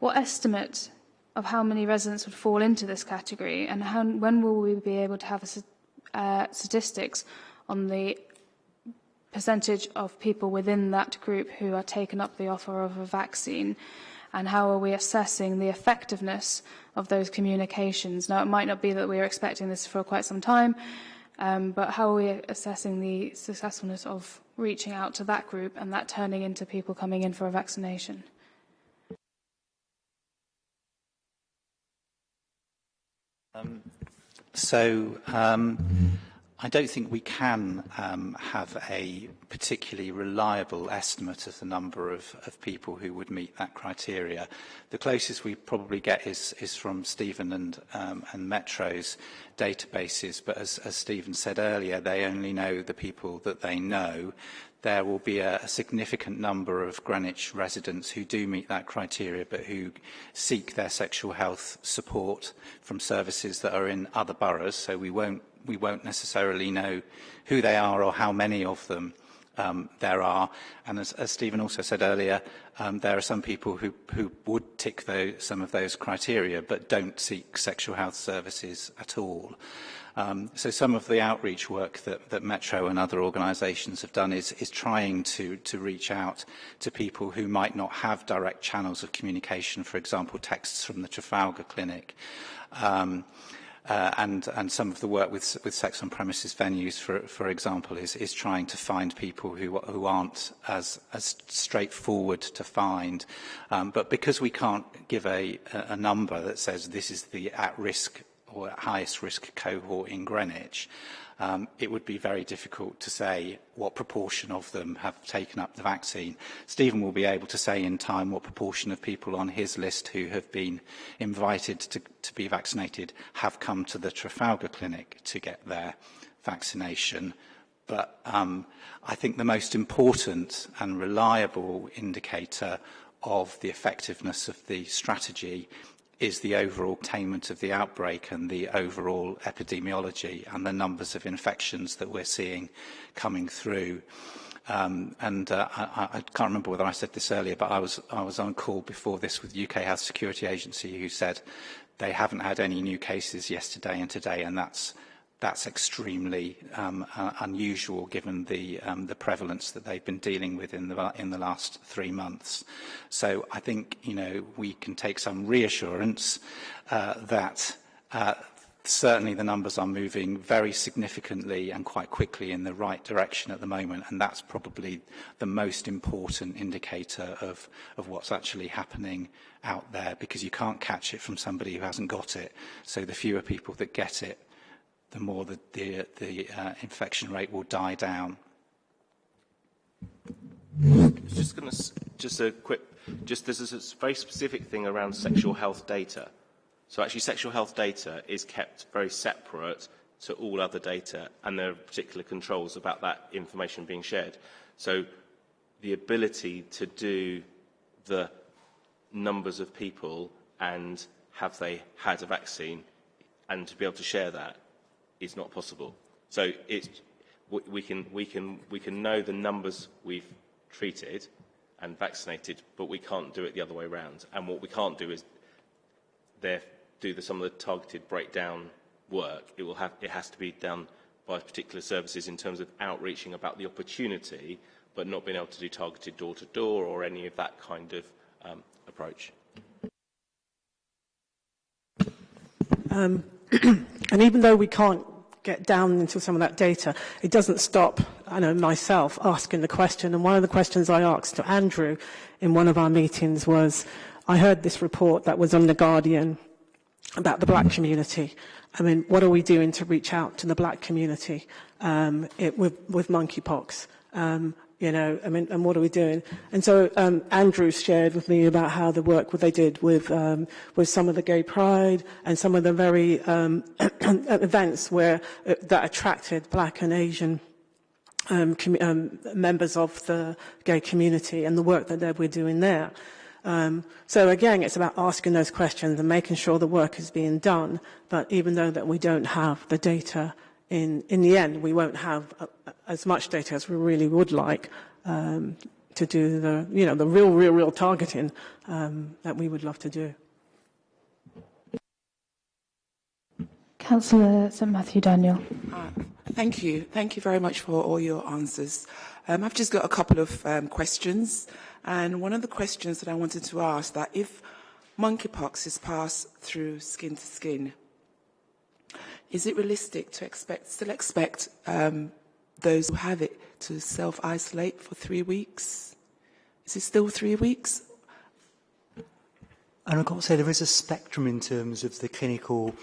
what estimate of how many residents would fall into this category, and how, when will we be able to have a, uh, statistics on the percentage of people within that group who are taken up the offer of a vaccine? And how are we assessing the effectiveness of those communications? Now, it might not be that we are expecting this for quite some time, um, but how are we assessing the successfulness of reaching out to that group and that turning into people coming in for a vaccination? Um, so, um, I don't think we can um, have a particularly reliable estimate of the number of, of people who would meet that criteria. The closest we probably get is, is from Stephen and, um, and Metro's databases, but as, as Stephen said earlier, they only know the people that they know. There will be a, a significant number of Greenwich residents who do meet that criteria, but who seek their sexual health support from services that are in other boroughs, so we won't we won't necessarily know who they are or how many of them um, there are. And as, as Stephen also said earlier, um, there are some people who, who would tick those, some of those criteria but don't seek sexual health services at all. Um, so some of the outreach work that, that Metro and other organisations have done is, is trying to, to reach out to people who might not have direct channels of communication, for example, texts from the Trafalgar Clinic. Um, uh, and, and some of the work with, with sex on premises venues, for, for example, is, is trying to find people who, who aren't as, as straightforward to find. Um, but because we can't give a, a number that says this is the at-risk or highest risk cohort in Greenwich, um, it would be very difficult to say what proportion of them have taken up the vaccine. Stephen will be able to say in time what proportion of people on his list who have been invited to, to be vaccinated have come to the Trafalgar Clinic to get their vaccination. But um, I think the most important and reliable indicator of the effectiveness of the strategy is the overall containment of the outbreak and the overall epidemiology and the numbers of infections that we're seeing coming through. Um, and uh, I, I can't remember whether I said this earlier, but I was, I was on call before this with UK Health Security Agency who said they haven't had any new cases yesterday and today, and that's that's extremely um, uh, unusual given the, um, the prevalence that they've been dealing with in the, in the last three months. So I think, you know, we can take some reassurance uh, that uh, certainly the numbers are moving very significantly and quite quickly in the right direction at the moment and that's probably the most important indicator of of what's actually happening out there because you can't catch it from somebody who hasn't got it so the fewer people that get it the more the, the, the uh, infection rate will die down. Just to just a quick, just this is a very specific thing around sexual health data. So actually, sexual health data is kept very separate to all other data, and there are particular controls about that information being shared. So the ability to do the numbers of people and have they had a vaccine and to be able to share that is not possible. So we, can, we, can, we can know the numbers we've treated and vaccinated, but we can't do it the other way around. And what we can't do is there, do the, some of the targeted breakdown work. It, will have, it has to be done by particular services in terms of outreaching about the opportunity, but not being able to do targeted door-to-door -door or any of that kind of um, approach. Um, and even though we can't get down into some of that data, it doesn't stop I know, myself asking the question. And one of the questions I asked to Andrew in one of our meetings was, I heard this report that was on The Guardian about the black community. I mean, what are we doing to reach out to the black community um, it, with, with monkeypox? Um, you know, I mean, and what are we doing? And so um, Andrew shared with me about how the work what they did with um, with some of the gay pride and some of the very um, events where uh, that attracted black and Asian um, um, members of the gay community and the work that they were doing there. Um, so again, it's about asking those questions and making sure the work is being done. But even though that we don't have the data in, in the end, we won't have a, a, as much data as we really would like um, to do the, you know, the real, real, real targeting um, that we would love to do. Councillor St Matthew Daniel. Uh, thank you. Thank you very much for all your answers. Um, I've just got a couple of um, questions. And one of the questions that I wanted to ask that if monkeypox is passed through skin to skin, is it realistic to expect, still expect um, those who have it to self-isolate for three weeks? Is it still three weeks? And I've got to say there is a spectrum in terms of the clinical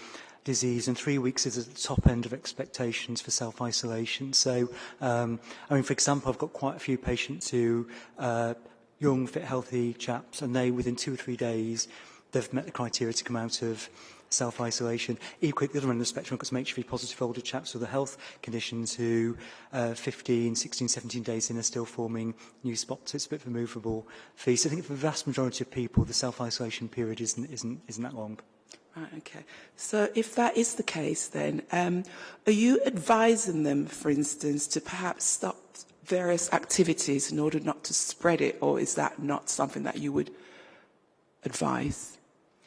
disease, and three weeks is at the top end of expectations for self-isolation. So, um, I mean, for example, I've got quite a few patients who, uh, young, fit, healthy chaps, and they, within two or three days, they've met the criteria to come out of self-isolation. Equally, at the other end of the spectrum, got some HIV positive older chaps with the health conditions who, uh, 15, 16, 17 days in, are still forming new spots. It's a bit of a movable feast. I think for the vast majority of people, the self-isolation period isn't, isn't, isn't that long. Right, okay. So if that is the case, then um, are you advising them, for instance, to perhaps stop various activities in order not to spread it, or is that not something that you would advise?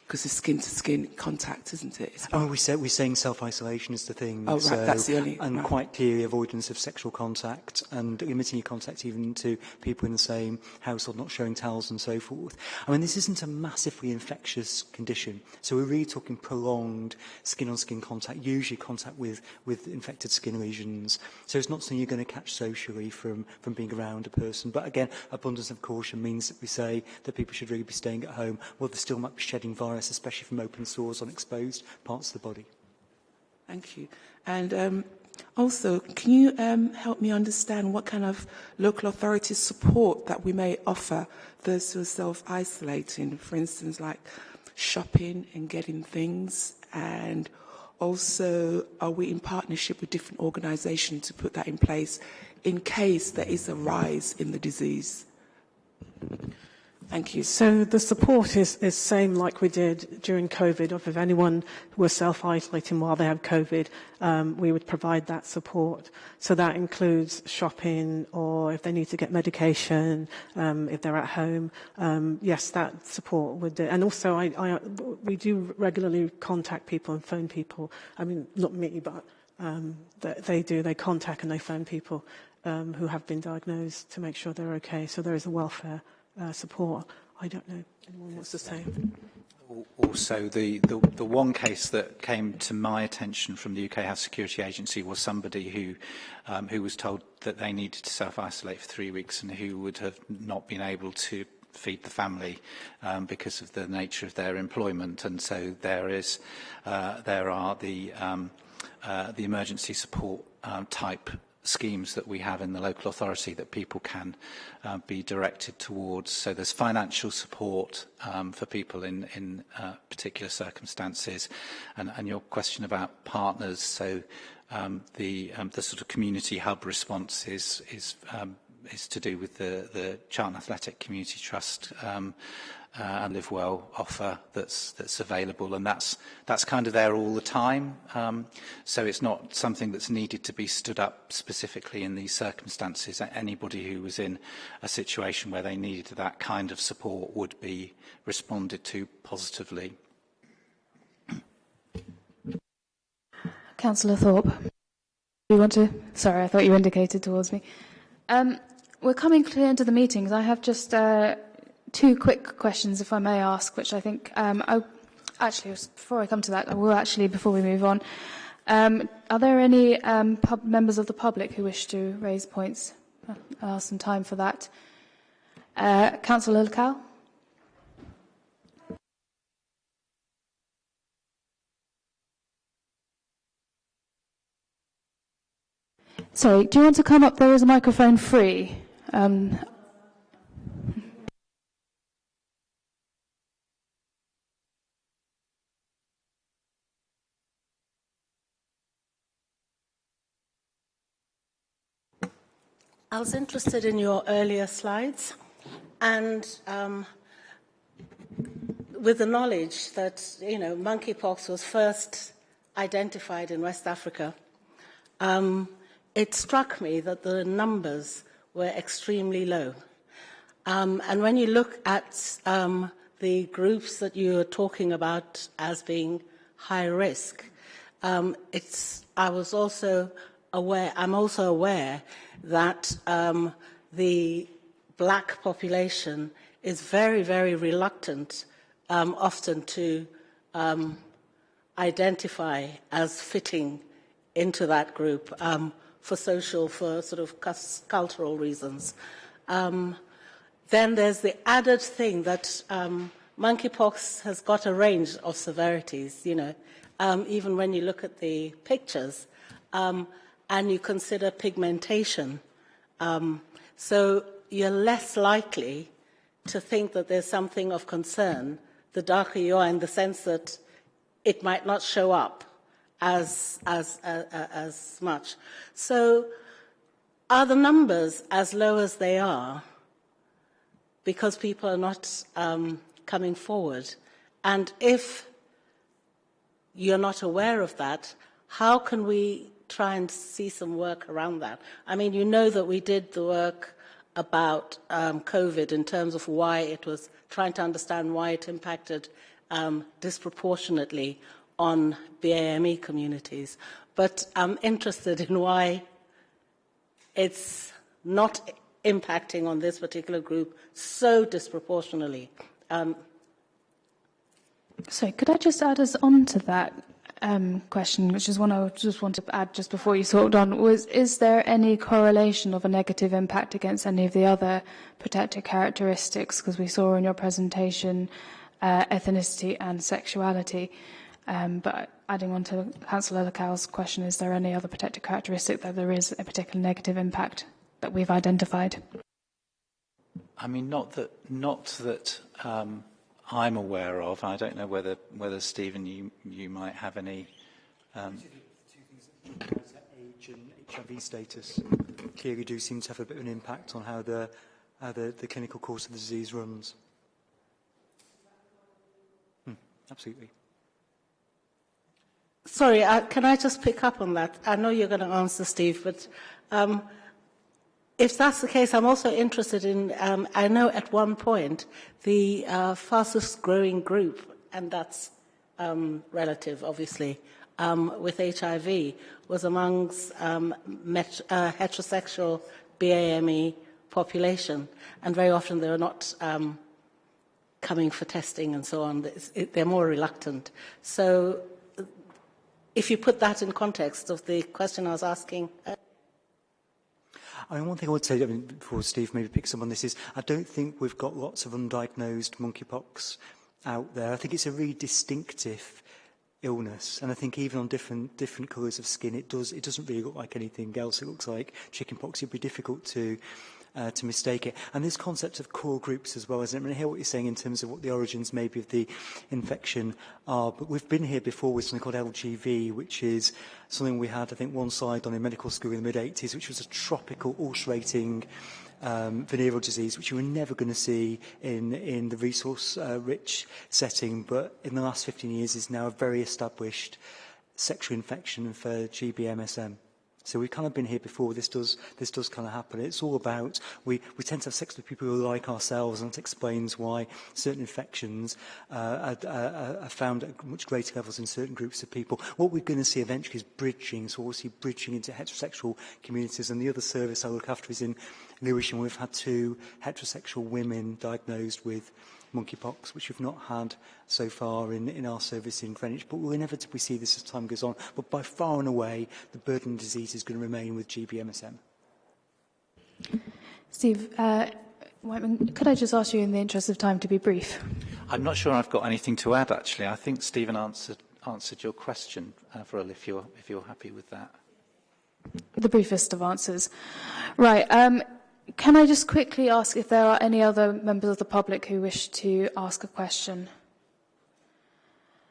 Because it's skin to skin contact, isn't it? Oh, we say, we're saying self-isolation is the thing. Oh, right, so, that's the only... And right. quite clearly avoidance of sexual contact and limiting your contact even to people in the same household, not showing towels and so forth. I mean, this isn't a massively infectious condition. So we're really talking prolonged skin-on-skin -skin contact, usually contact with, with infected skin lesions. So it's not something you're going to catch socially from, from being around a person. But again, abundance of caution means that we say that people should really be staying at home. Well, they still might be shedding virus especially from open sores on exposed parts of the body. Thank you. And um, also, can you um, help me understand what kind of local authority support that we may offer those who are self-isolating, for instance, like shopping and getting things, and also are we in partnership with different organisations to put that in place in case there is a rise in the disease? Thank you. So the support is, is same like we did during COVID. If anyone was self-isolating while they had COVID, um, we would provide that support. So that includes shopping or if they need to get medication, um, if they're at home. Um, yes, that support would do. And also I, I, we do regularly contact people and phone people. I mean, not me, but um, they, they do. They contact and they phone people um, who have been diagnosed to make sure they're okay. So there is a welfare uh, support. I don't know. Anyone wants to say? Also, the, the, the one case that came to my attention from the UK Health Security Agency was somebody who, um, who was told that they needed to self-isolate for three weeks and who would have not been able to feed the family um, because of the nature of their employment. And so there is, uh, there are the, um, uh, the emergency support um, type schemes that we have in the local authority that people can uh, be directed towards. So there's financial support um, for people in, in uh, particular circumstances. And, and your question about partners, so um, the, um, the sort of community hub response is, is, um, is to do with the, the Charlton Athletic Community Trust um, uh, and Live Well offer that's, that's available. And that's, that's kind of there all the time. Um, so it's not something that's needed to be stood up specifically in these circumstances. Anybody who was in a situation where they needed that kind of support would be responded to positively. Councillor Thorpe, you want to? Sorry, I thought you indicated towards me. Um, we're coming clear into the meetings. I have just uh, two quick questions, if I may ask, which I think, um, I, actually, before I come to that, I will actually, before we move on, um, are there any um, members of the public who wish to raise points? I'll ask some time for that. Uh, Councillor Lacal? Sorry, do you want to come up? There is a microphone free. Um, I was interested in your earlier slides and um, with the knowledge that, you know, monkeypox was first identified in West Africa, um, it struck me that the numbers were extremely low. Um, and when you look at um, the groups that you are talking about as being high risk, um, it's, I was also aware, I'm also aware that um, the black population is very, very reluctant um, often to um, identify as fitting into that group um, for social, for sort of cultural reasons. Um, then there's the added thing that um, monkeypox has got a range of severities, you know, even when you look at the pictures and you consider pigmentation. Um, so you're less likely to think that there's something of concern the darker you are in the sense that it might not show up as, as, uh, uh, as much. So are the numbers as low as they are because people are not um, coming forward? And if you're not aware of that, how can we try and see some work around that? I mean, you know that we did the work about um, COVID in terms of why it was trying to understand why it impacted um, disproportionately on BAME communities. But I'm interested in why it's not impacting on this particular group so disproportionately. Um, so could I just add us on to that um, question, which is one I just want to add just before you talked on, was is there any correlation of a negative impact against any of the other protected characteristics? Because we saw in your presentation uh, ethnicity and sexuality. Um, but adding on to Councillor Lecal's question, is there any other protected characteristic that there is a particular negative impact that we've identified? I mean, not that, not that um, I'm aware of. I don't know whether, whether Stephen, you, you might have any. Um, age and HIV status clearly do seem to have a bit of an impact on how the, how the, the clinical course of the disease runs. Hmm, absolutely. Sorry, uh, can I just pick up on that? I know you're going to answer, Steve, but um, if that's the case, I'm also interested in, um, I know at one point the uh, fastest growing group, and that's um, relative, obviously, um, with HIV was amongst um, met, uh, heterosexual BAME population, and very often they're not um, coming for testing and so on. It, they're more reluctant. So if you put that in context of the question I was asking, uh, I mean, one thing I would say, I mean, before Steve maybe picks up on this, is I don't think we've got lots of undiagnosed monkeypox out there. I think it's a really distinctive illness. And I think even on different different colours of skin, it does it doesn't really look like anything else. It looks like chickenpox. It'd be difficult to uh, to mistake it. And this concept of core groups as well, isn't it? I, mean, I hear what you're saying in terms of what the origins maybe of the infection are, but we've been here before with something called LGV, which is something we had, I think, one slide on in medical school in the mid-80s, which was a tropical ulcerating um, venereal disease, which you were never going to see in, in the resource-rich uh, setting, but in the last 15 years is now a very established sexual infection for GBMSM. So we've kind of been here before. This does this does kind of happen. It's all about we we tend to have sex with people who are like ourselves, and it explains why certain infections uh, are, are, are found at much greater levels in certain groups of people. What we're going to see eventually is bridging. So obviously bridging into heterosexual communities. And the other service I look after is in Lewisham. We've had two heterosexual women diagnosed with monkeypox, which we've not had so far in, in our service in Greenwich, but we'll inevitably see this as time goes on. But by far and away, the burden of disease is going to remain with GBMSM. Steve, uh, Whiteman, could I just ask you in the interest of time to be brief? I'm not sure I've got anything to add, actually. I think Stephen answered, answered your question, uh, Avril, if you're, if you're happy with that. The briefest of answers. Right. Um, Can I just quickly ask if there are any other members of the public who wish to ask a question?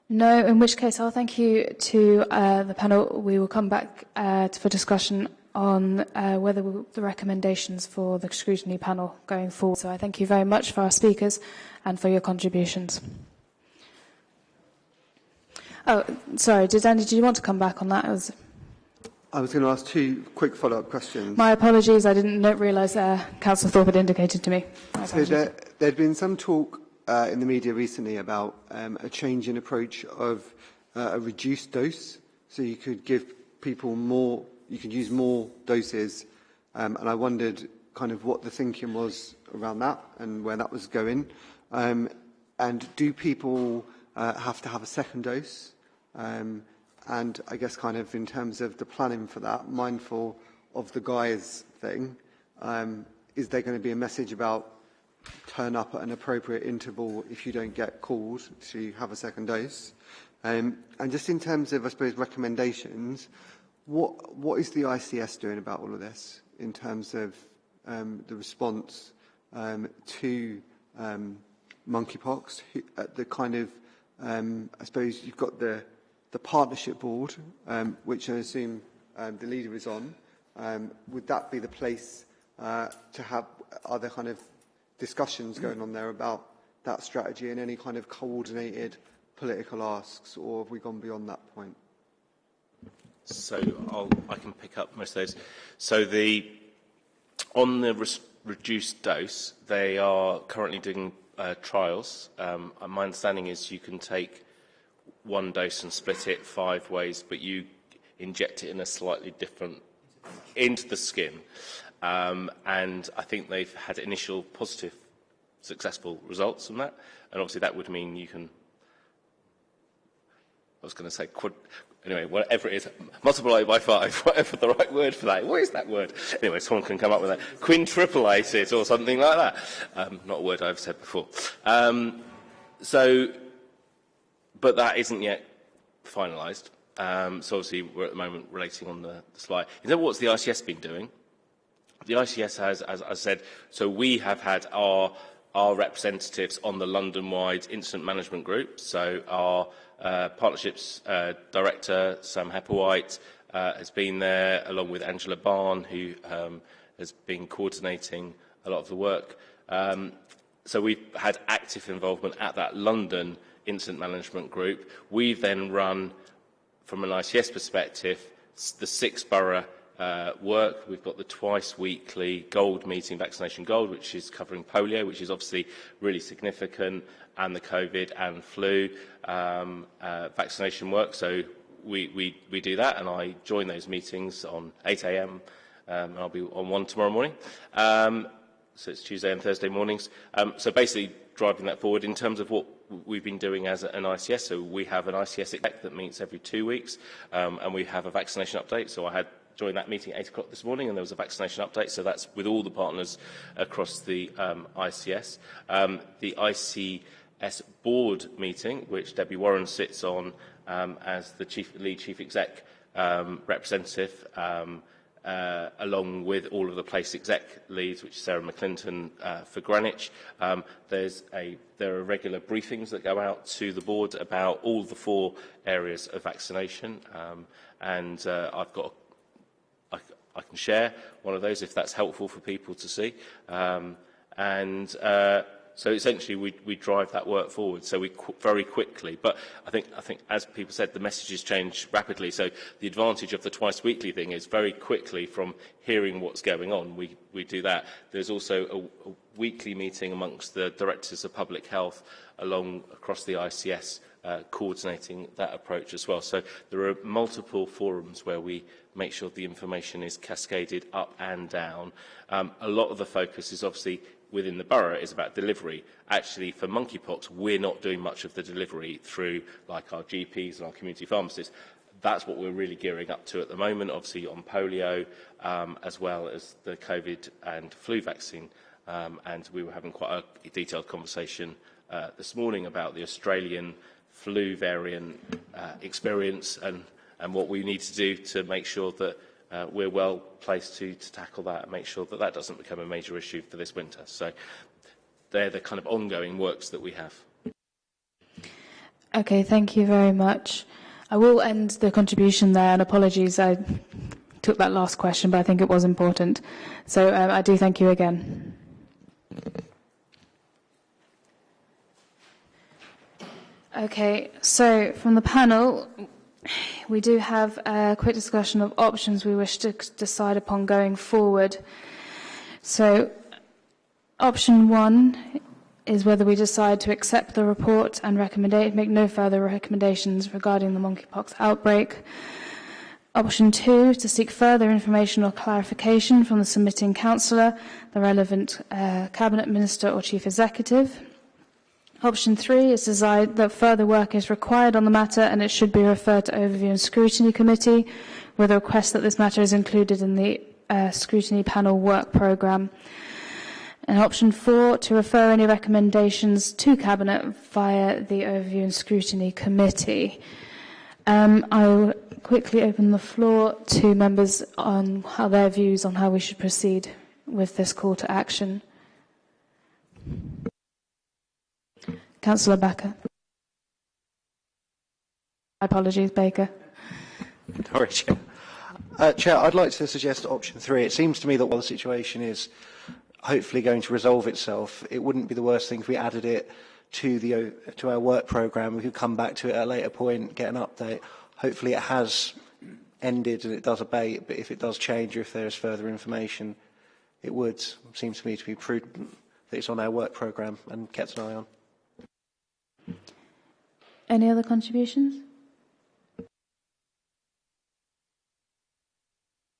No, in which case I'll thank you to uh, the panel. We will come back uh, for discussion on uh, whether we, the recommendations for the scrutiny panel going forward. So I thank you very much for our speakers and for your contributions. Oh, sorry, did Andy, do you want to come back on that? I was going to ask two quick follow-up questions. My apologies, I didn't realise uh, Councillor Thorpe had indicated to me. So there had been some talk uh, in the media recently about um, a change in approach of uh, a reduced dose, so you could give people more, you could use more doses Um, and I wondered kind of what the thinking was around that and where that was going. Um, and do people uh, have to have a second dose? Um, and I guess kind of in terms of the planning for that, mindful of the Guy's thing, um, is there going to be a message about turn up at an appropriate interval if you don't get called to have a second dose? Um, and just in terms of, I suppose, recommendations, what, what is the ICS doing about all of this in terms of um, the response um, to um, monkeypox? At uh, the kind of, um, I suppose, you've got the, the partnership board, um, which I assume um, the leader is on. Um, would that be the place uh, to have other kind of discussions going on there about that strategy and any kind of coordinated political asks, or have we gone beyond that point? So I'll, I can pick up most of those. So the on the reduced dose, they are currently doing uh, trials. Um, my understanding is you can take one dose and split it five ways, but you inject it in a slightly different into the skin. Um, and I think they've had initial positive, successful results from that. And obviously that would mean you can, I was going to say, quad, anyway, whatever it is, multiply by five, whatever the right word for that. What is that word? Anyway, someone can come up with that. Quintuplate it or something like that. Um, not a word I've said before. Um, so, but that isn't yet finalised. Um, so obviously we're at the moment relating on the, the slide. In terms what's the ICS been doing? The ICS has, as I said, so we have had our, our representatives on the London-wide incident management group. So our uh, partnerships uh, director, Sam Hepplewhite, uh, has been there, along with Angela Bhan, who um, has been coordinating a lot of the work. Um, so we've had active involvement at that London incident management group. We've then run from an ICS perspective, the six borough uh, work. We've got the twice weekly gold meeting, vaccination gold, which is covering polio, which is obviously really significant, and the COVID and flu um, uh, vaccination work. So we, we, we do that, and I join those meetings on 8 a.m. Um, I'll be on one tomorrow morning. Um, so it's Tuesday and Thursday mornings. Um, so basically driving that forward in terms of what we've been doing as an ICS. So we have an ICS exec that meets every two weeks, um, and we have a vaccination update. So I had joined that meeting at 8 o'clock this morning, and there was a vaccination update. So that's with all the partners across the um, ICS. Um, the ICS board meeting, which Debbie Warren sits on um, as the chief, lead chief exec um, representative, um, uh, along with all of the place exec leads, which is Sarah McClinton uh, for Greenwich. Um, there's a, there are regular briefings that go out to the board about all the four areas of vaccination, um, and uh, I've got can share one of those if that's helpful for people to see. Um, and uh, So essentially, we, we drive that work forward. So we qu very quickly. But I think, I think, as people said, the messages change rapidly. So the advantage of the twice weekly thing is very quickly from hearing what's going on, we, we do that. There's also a, a weekly meeting amongst the directors of public health along across the ICS uh, coordinating that approach as well. So there are multiple forums where we make sure the information is cascaded up and down. Um, a lot of the focus is obviously within the borough is about delivery. Actually, for monkeypox, we're not doing much of the delivery through like our GPs and our community pharmacists. That's what we're really gearing up to at the moment, obviously on polio, um, as well as the COVID and flu vaccine. Um, and we were having quite a detailed conversation uh, this morning about the Australian flu variant uh, experience and, and what we need to do to make sure that uh, we're well placed to, to tackle that and make sure that that doesn't become a major issue for this winter. So they're the kind of ongoing works that we have. Okay, thank you very much. I will end the contribution there, and apologies, I took that last question, but I think it was important. So um, I do thank you again. Okay, so from the panel, we do have a quick discussion of options we wish to decide upon going forward. So, option one is whether we decide to accept the report and make no further recommendations regarding the monkeypox outbreak. Option two, to seek further information or clarification from the submitting councillor, the relevant uh, cabinet minister or chief executive. Option three is that further work is required on the matter and it should be referred to overview and scrutiny committee with a request that this matter is included in the uh, scrutiny panel work programme. And option four, to refer any recommendations to cabinet via the overview and scrutiny committee. Um, I will quickly open the floor to members on how their views on how we should proceed with this call to action. Councillor Baker. Apologies, Baker. Sorry, Chair. Uh, Chair, I'd like to suggest option three. It seems to me that while the situation is hopefully going to resolve itself, it wouldn't be the worst thing if we added it to the to our work programme. We could come back to it at a later point, get an update. Hopefully it has ended and it does abate, but if it does change or if there is further information, it would seem to me to be prudent that it's on our work programme and kept an eye on. Any other contributions?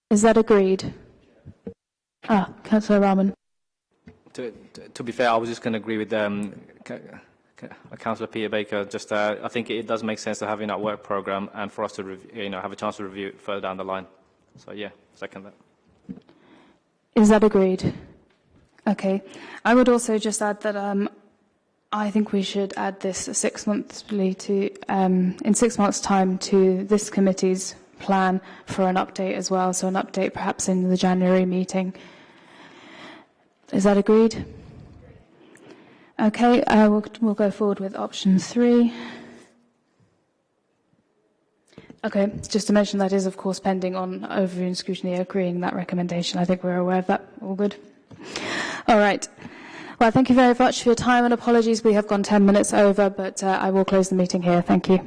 Is that agreed? Ah, Councillor Rahman. To, to, to be fair, I was just going to agree with um, Councillor Peter Baker. Just, uh, I think it does make sense to have in our work programme and for us to, review, you know, have a chance to review it further down the line. So yeah, second that. Is that agreed? Okay. I would also just add that um, I think we should add this six to um, in six months' time to this committee's plan for an update as well. So an update perhaps in the January meeting. Is that agreed? Okay, uh, we'll, we'll go forward with option three. Okay, just to mention that is of course pending on overview and scrutiny agreeing that recommendation. I think we're aware of that. All good. All right. Well, thank you very much for your time and apologies. We have gone 10 minutes over, but uh, I will close the meeting here. Thank you.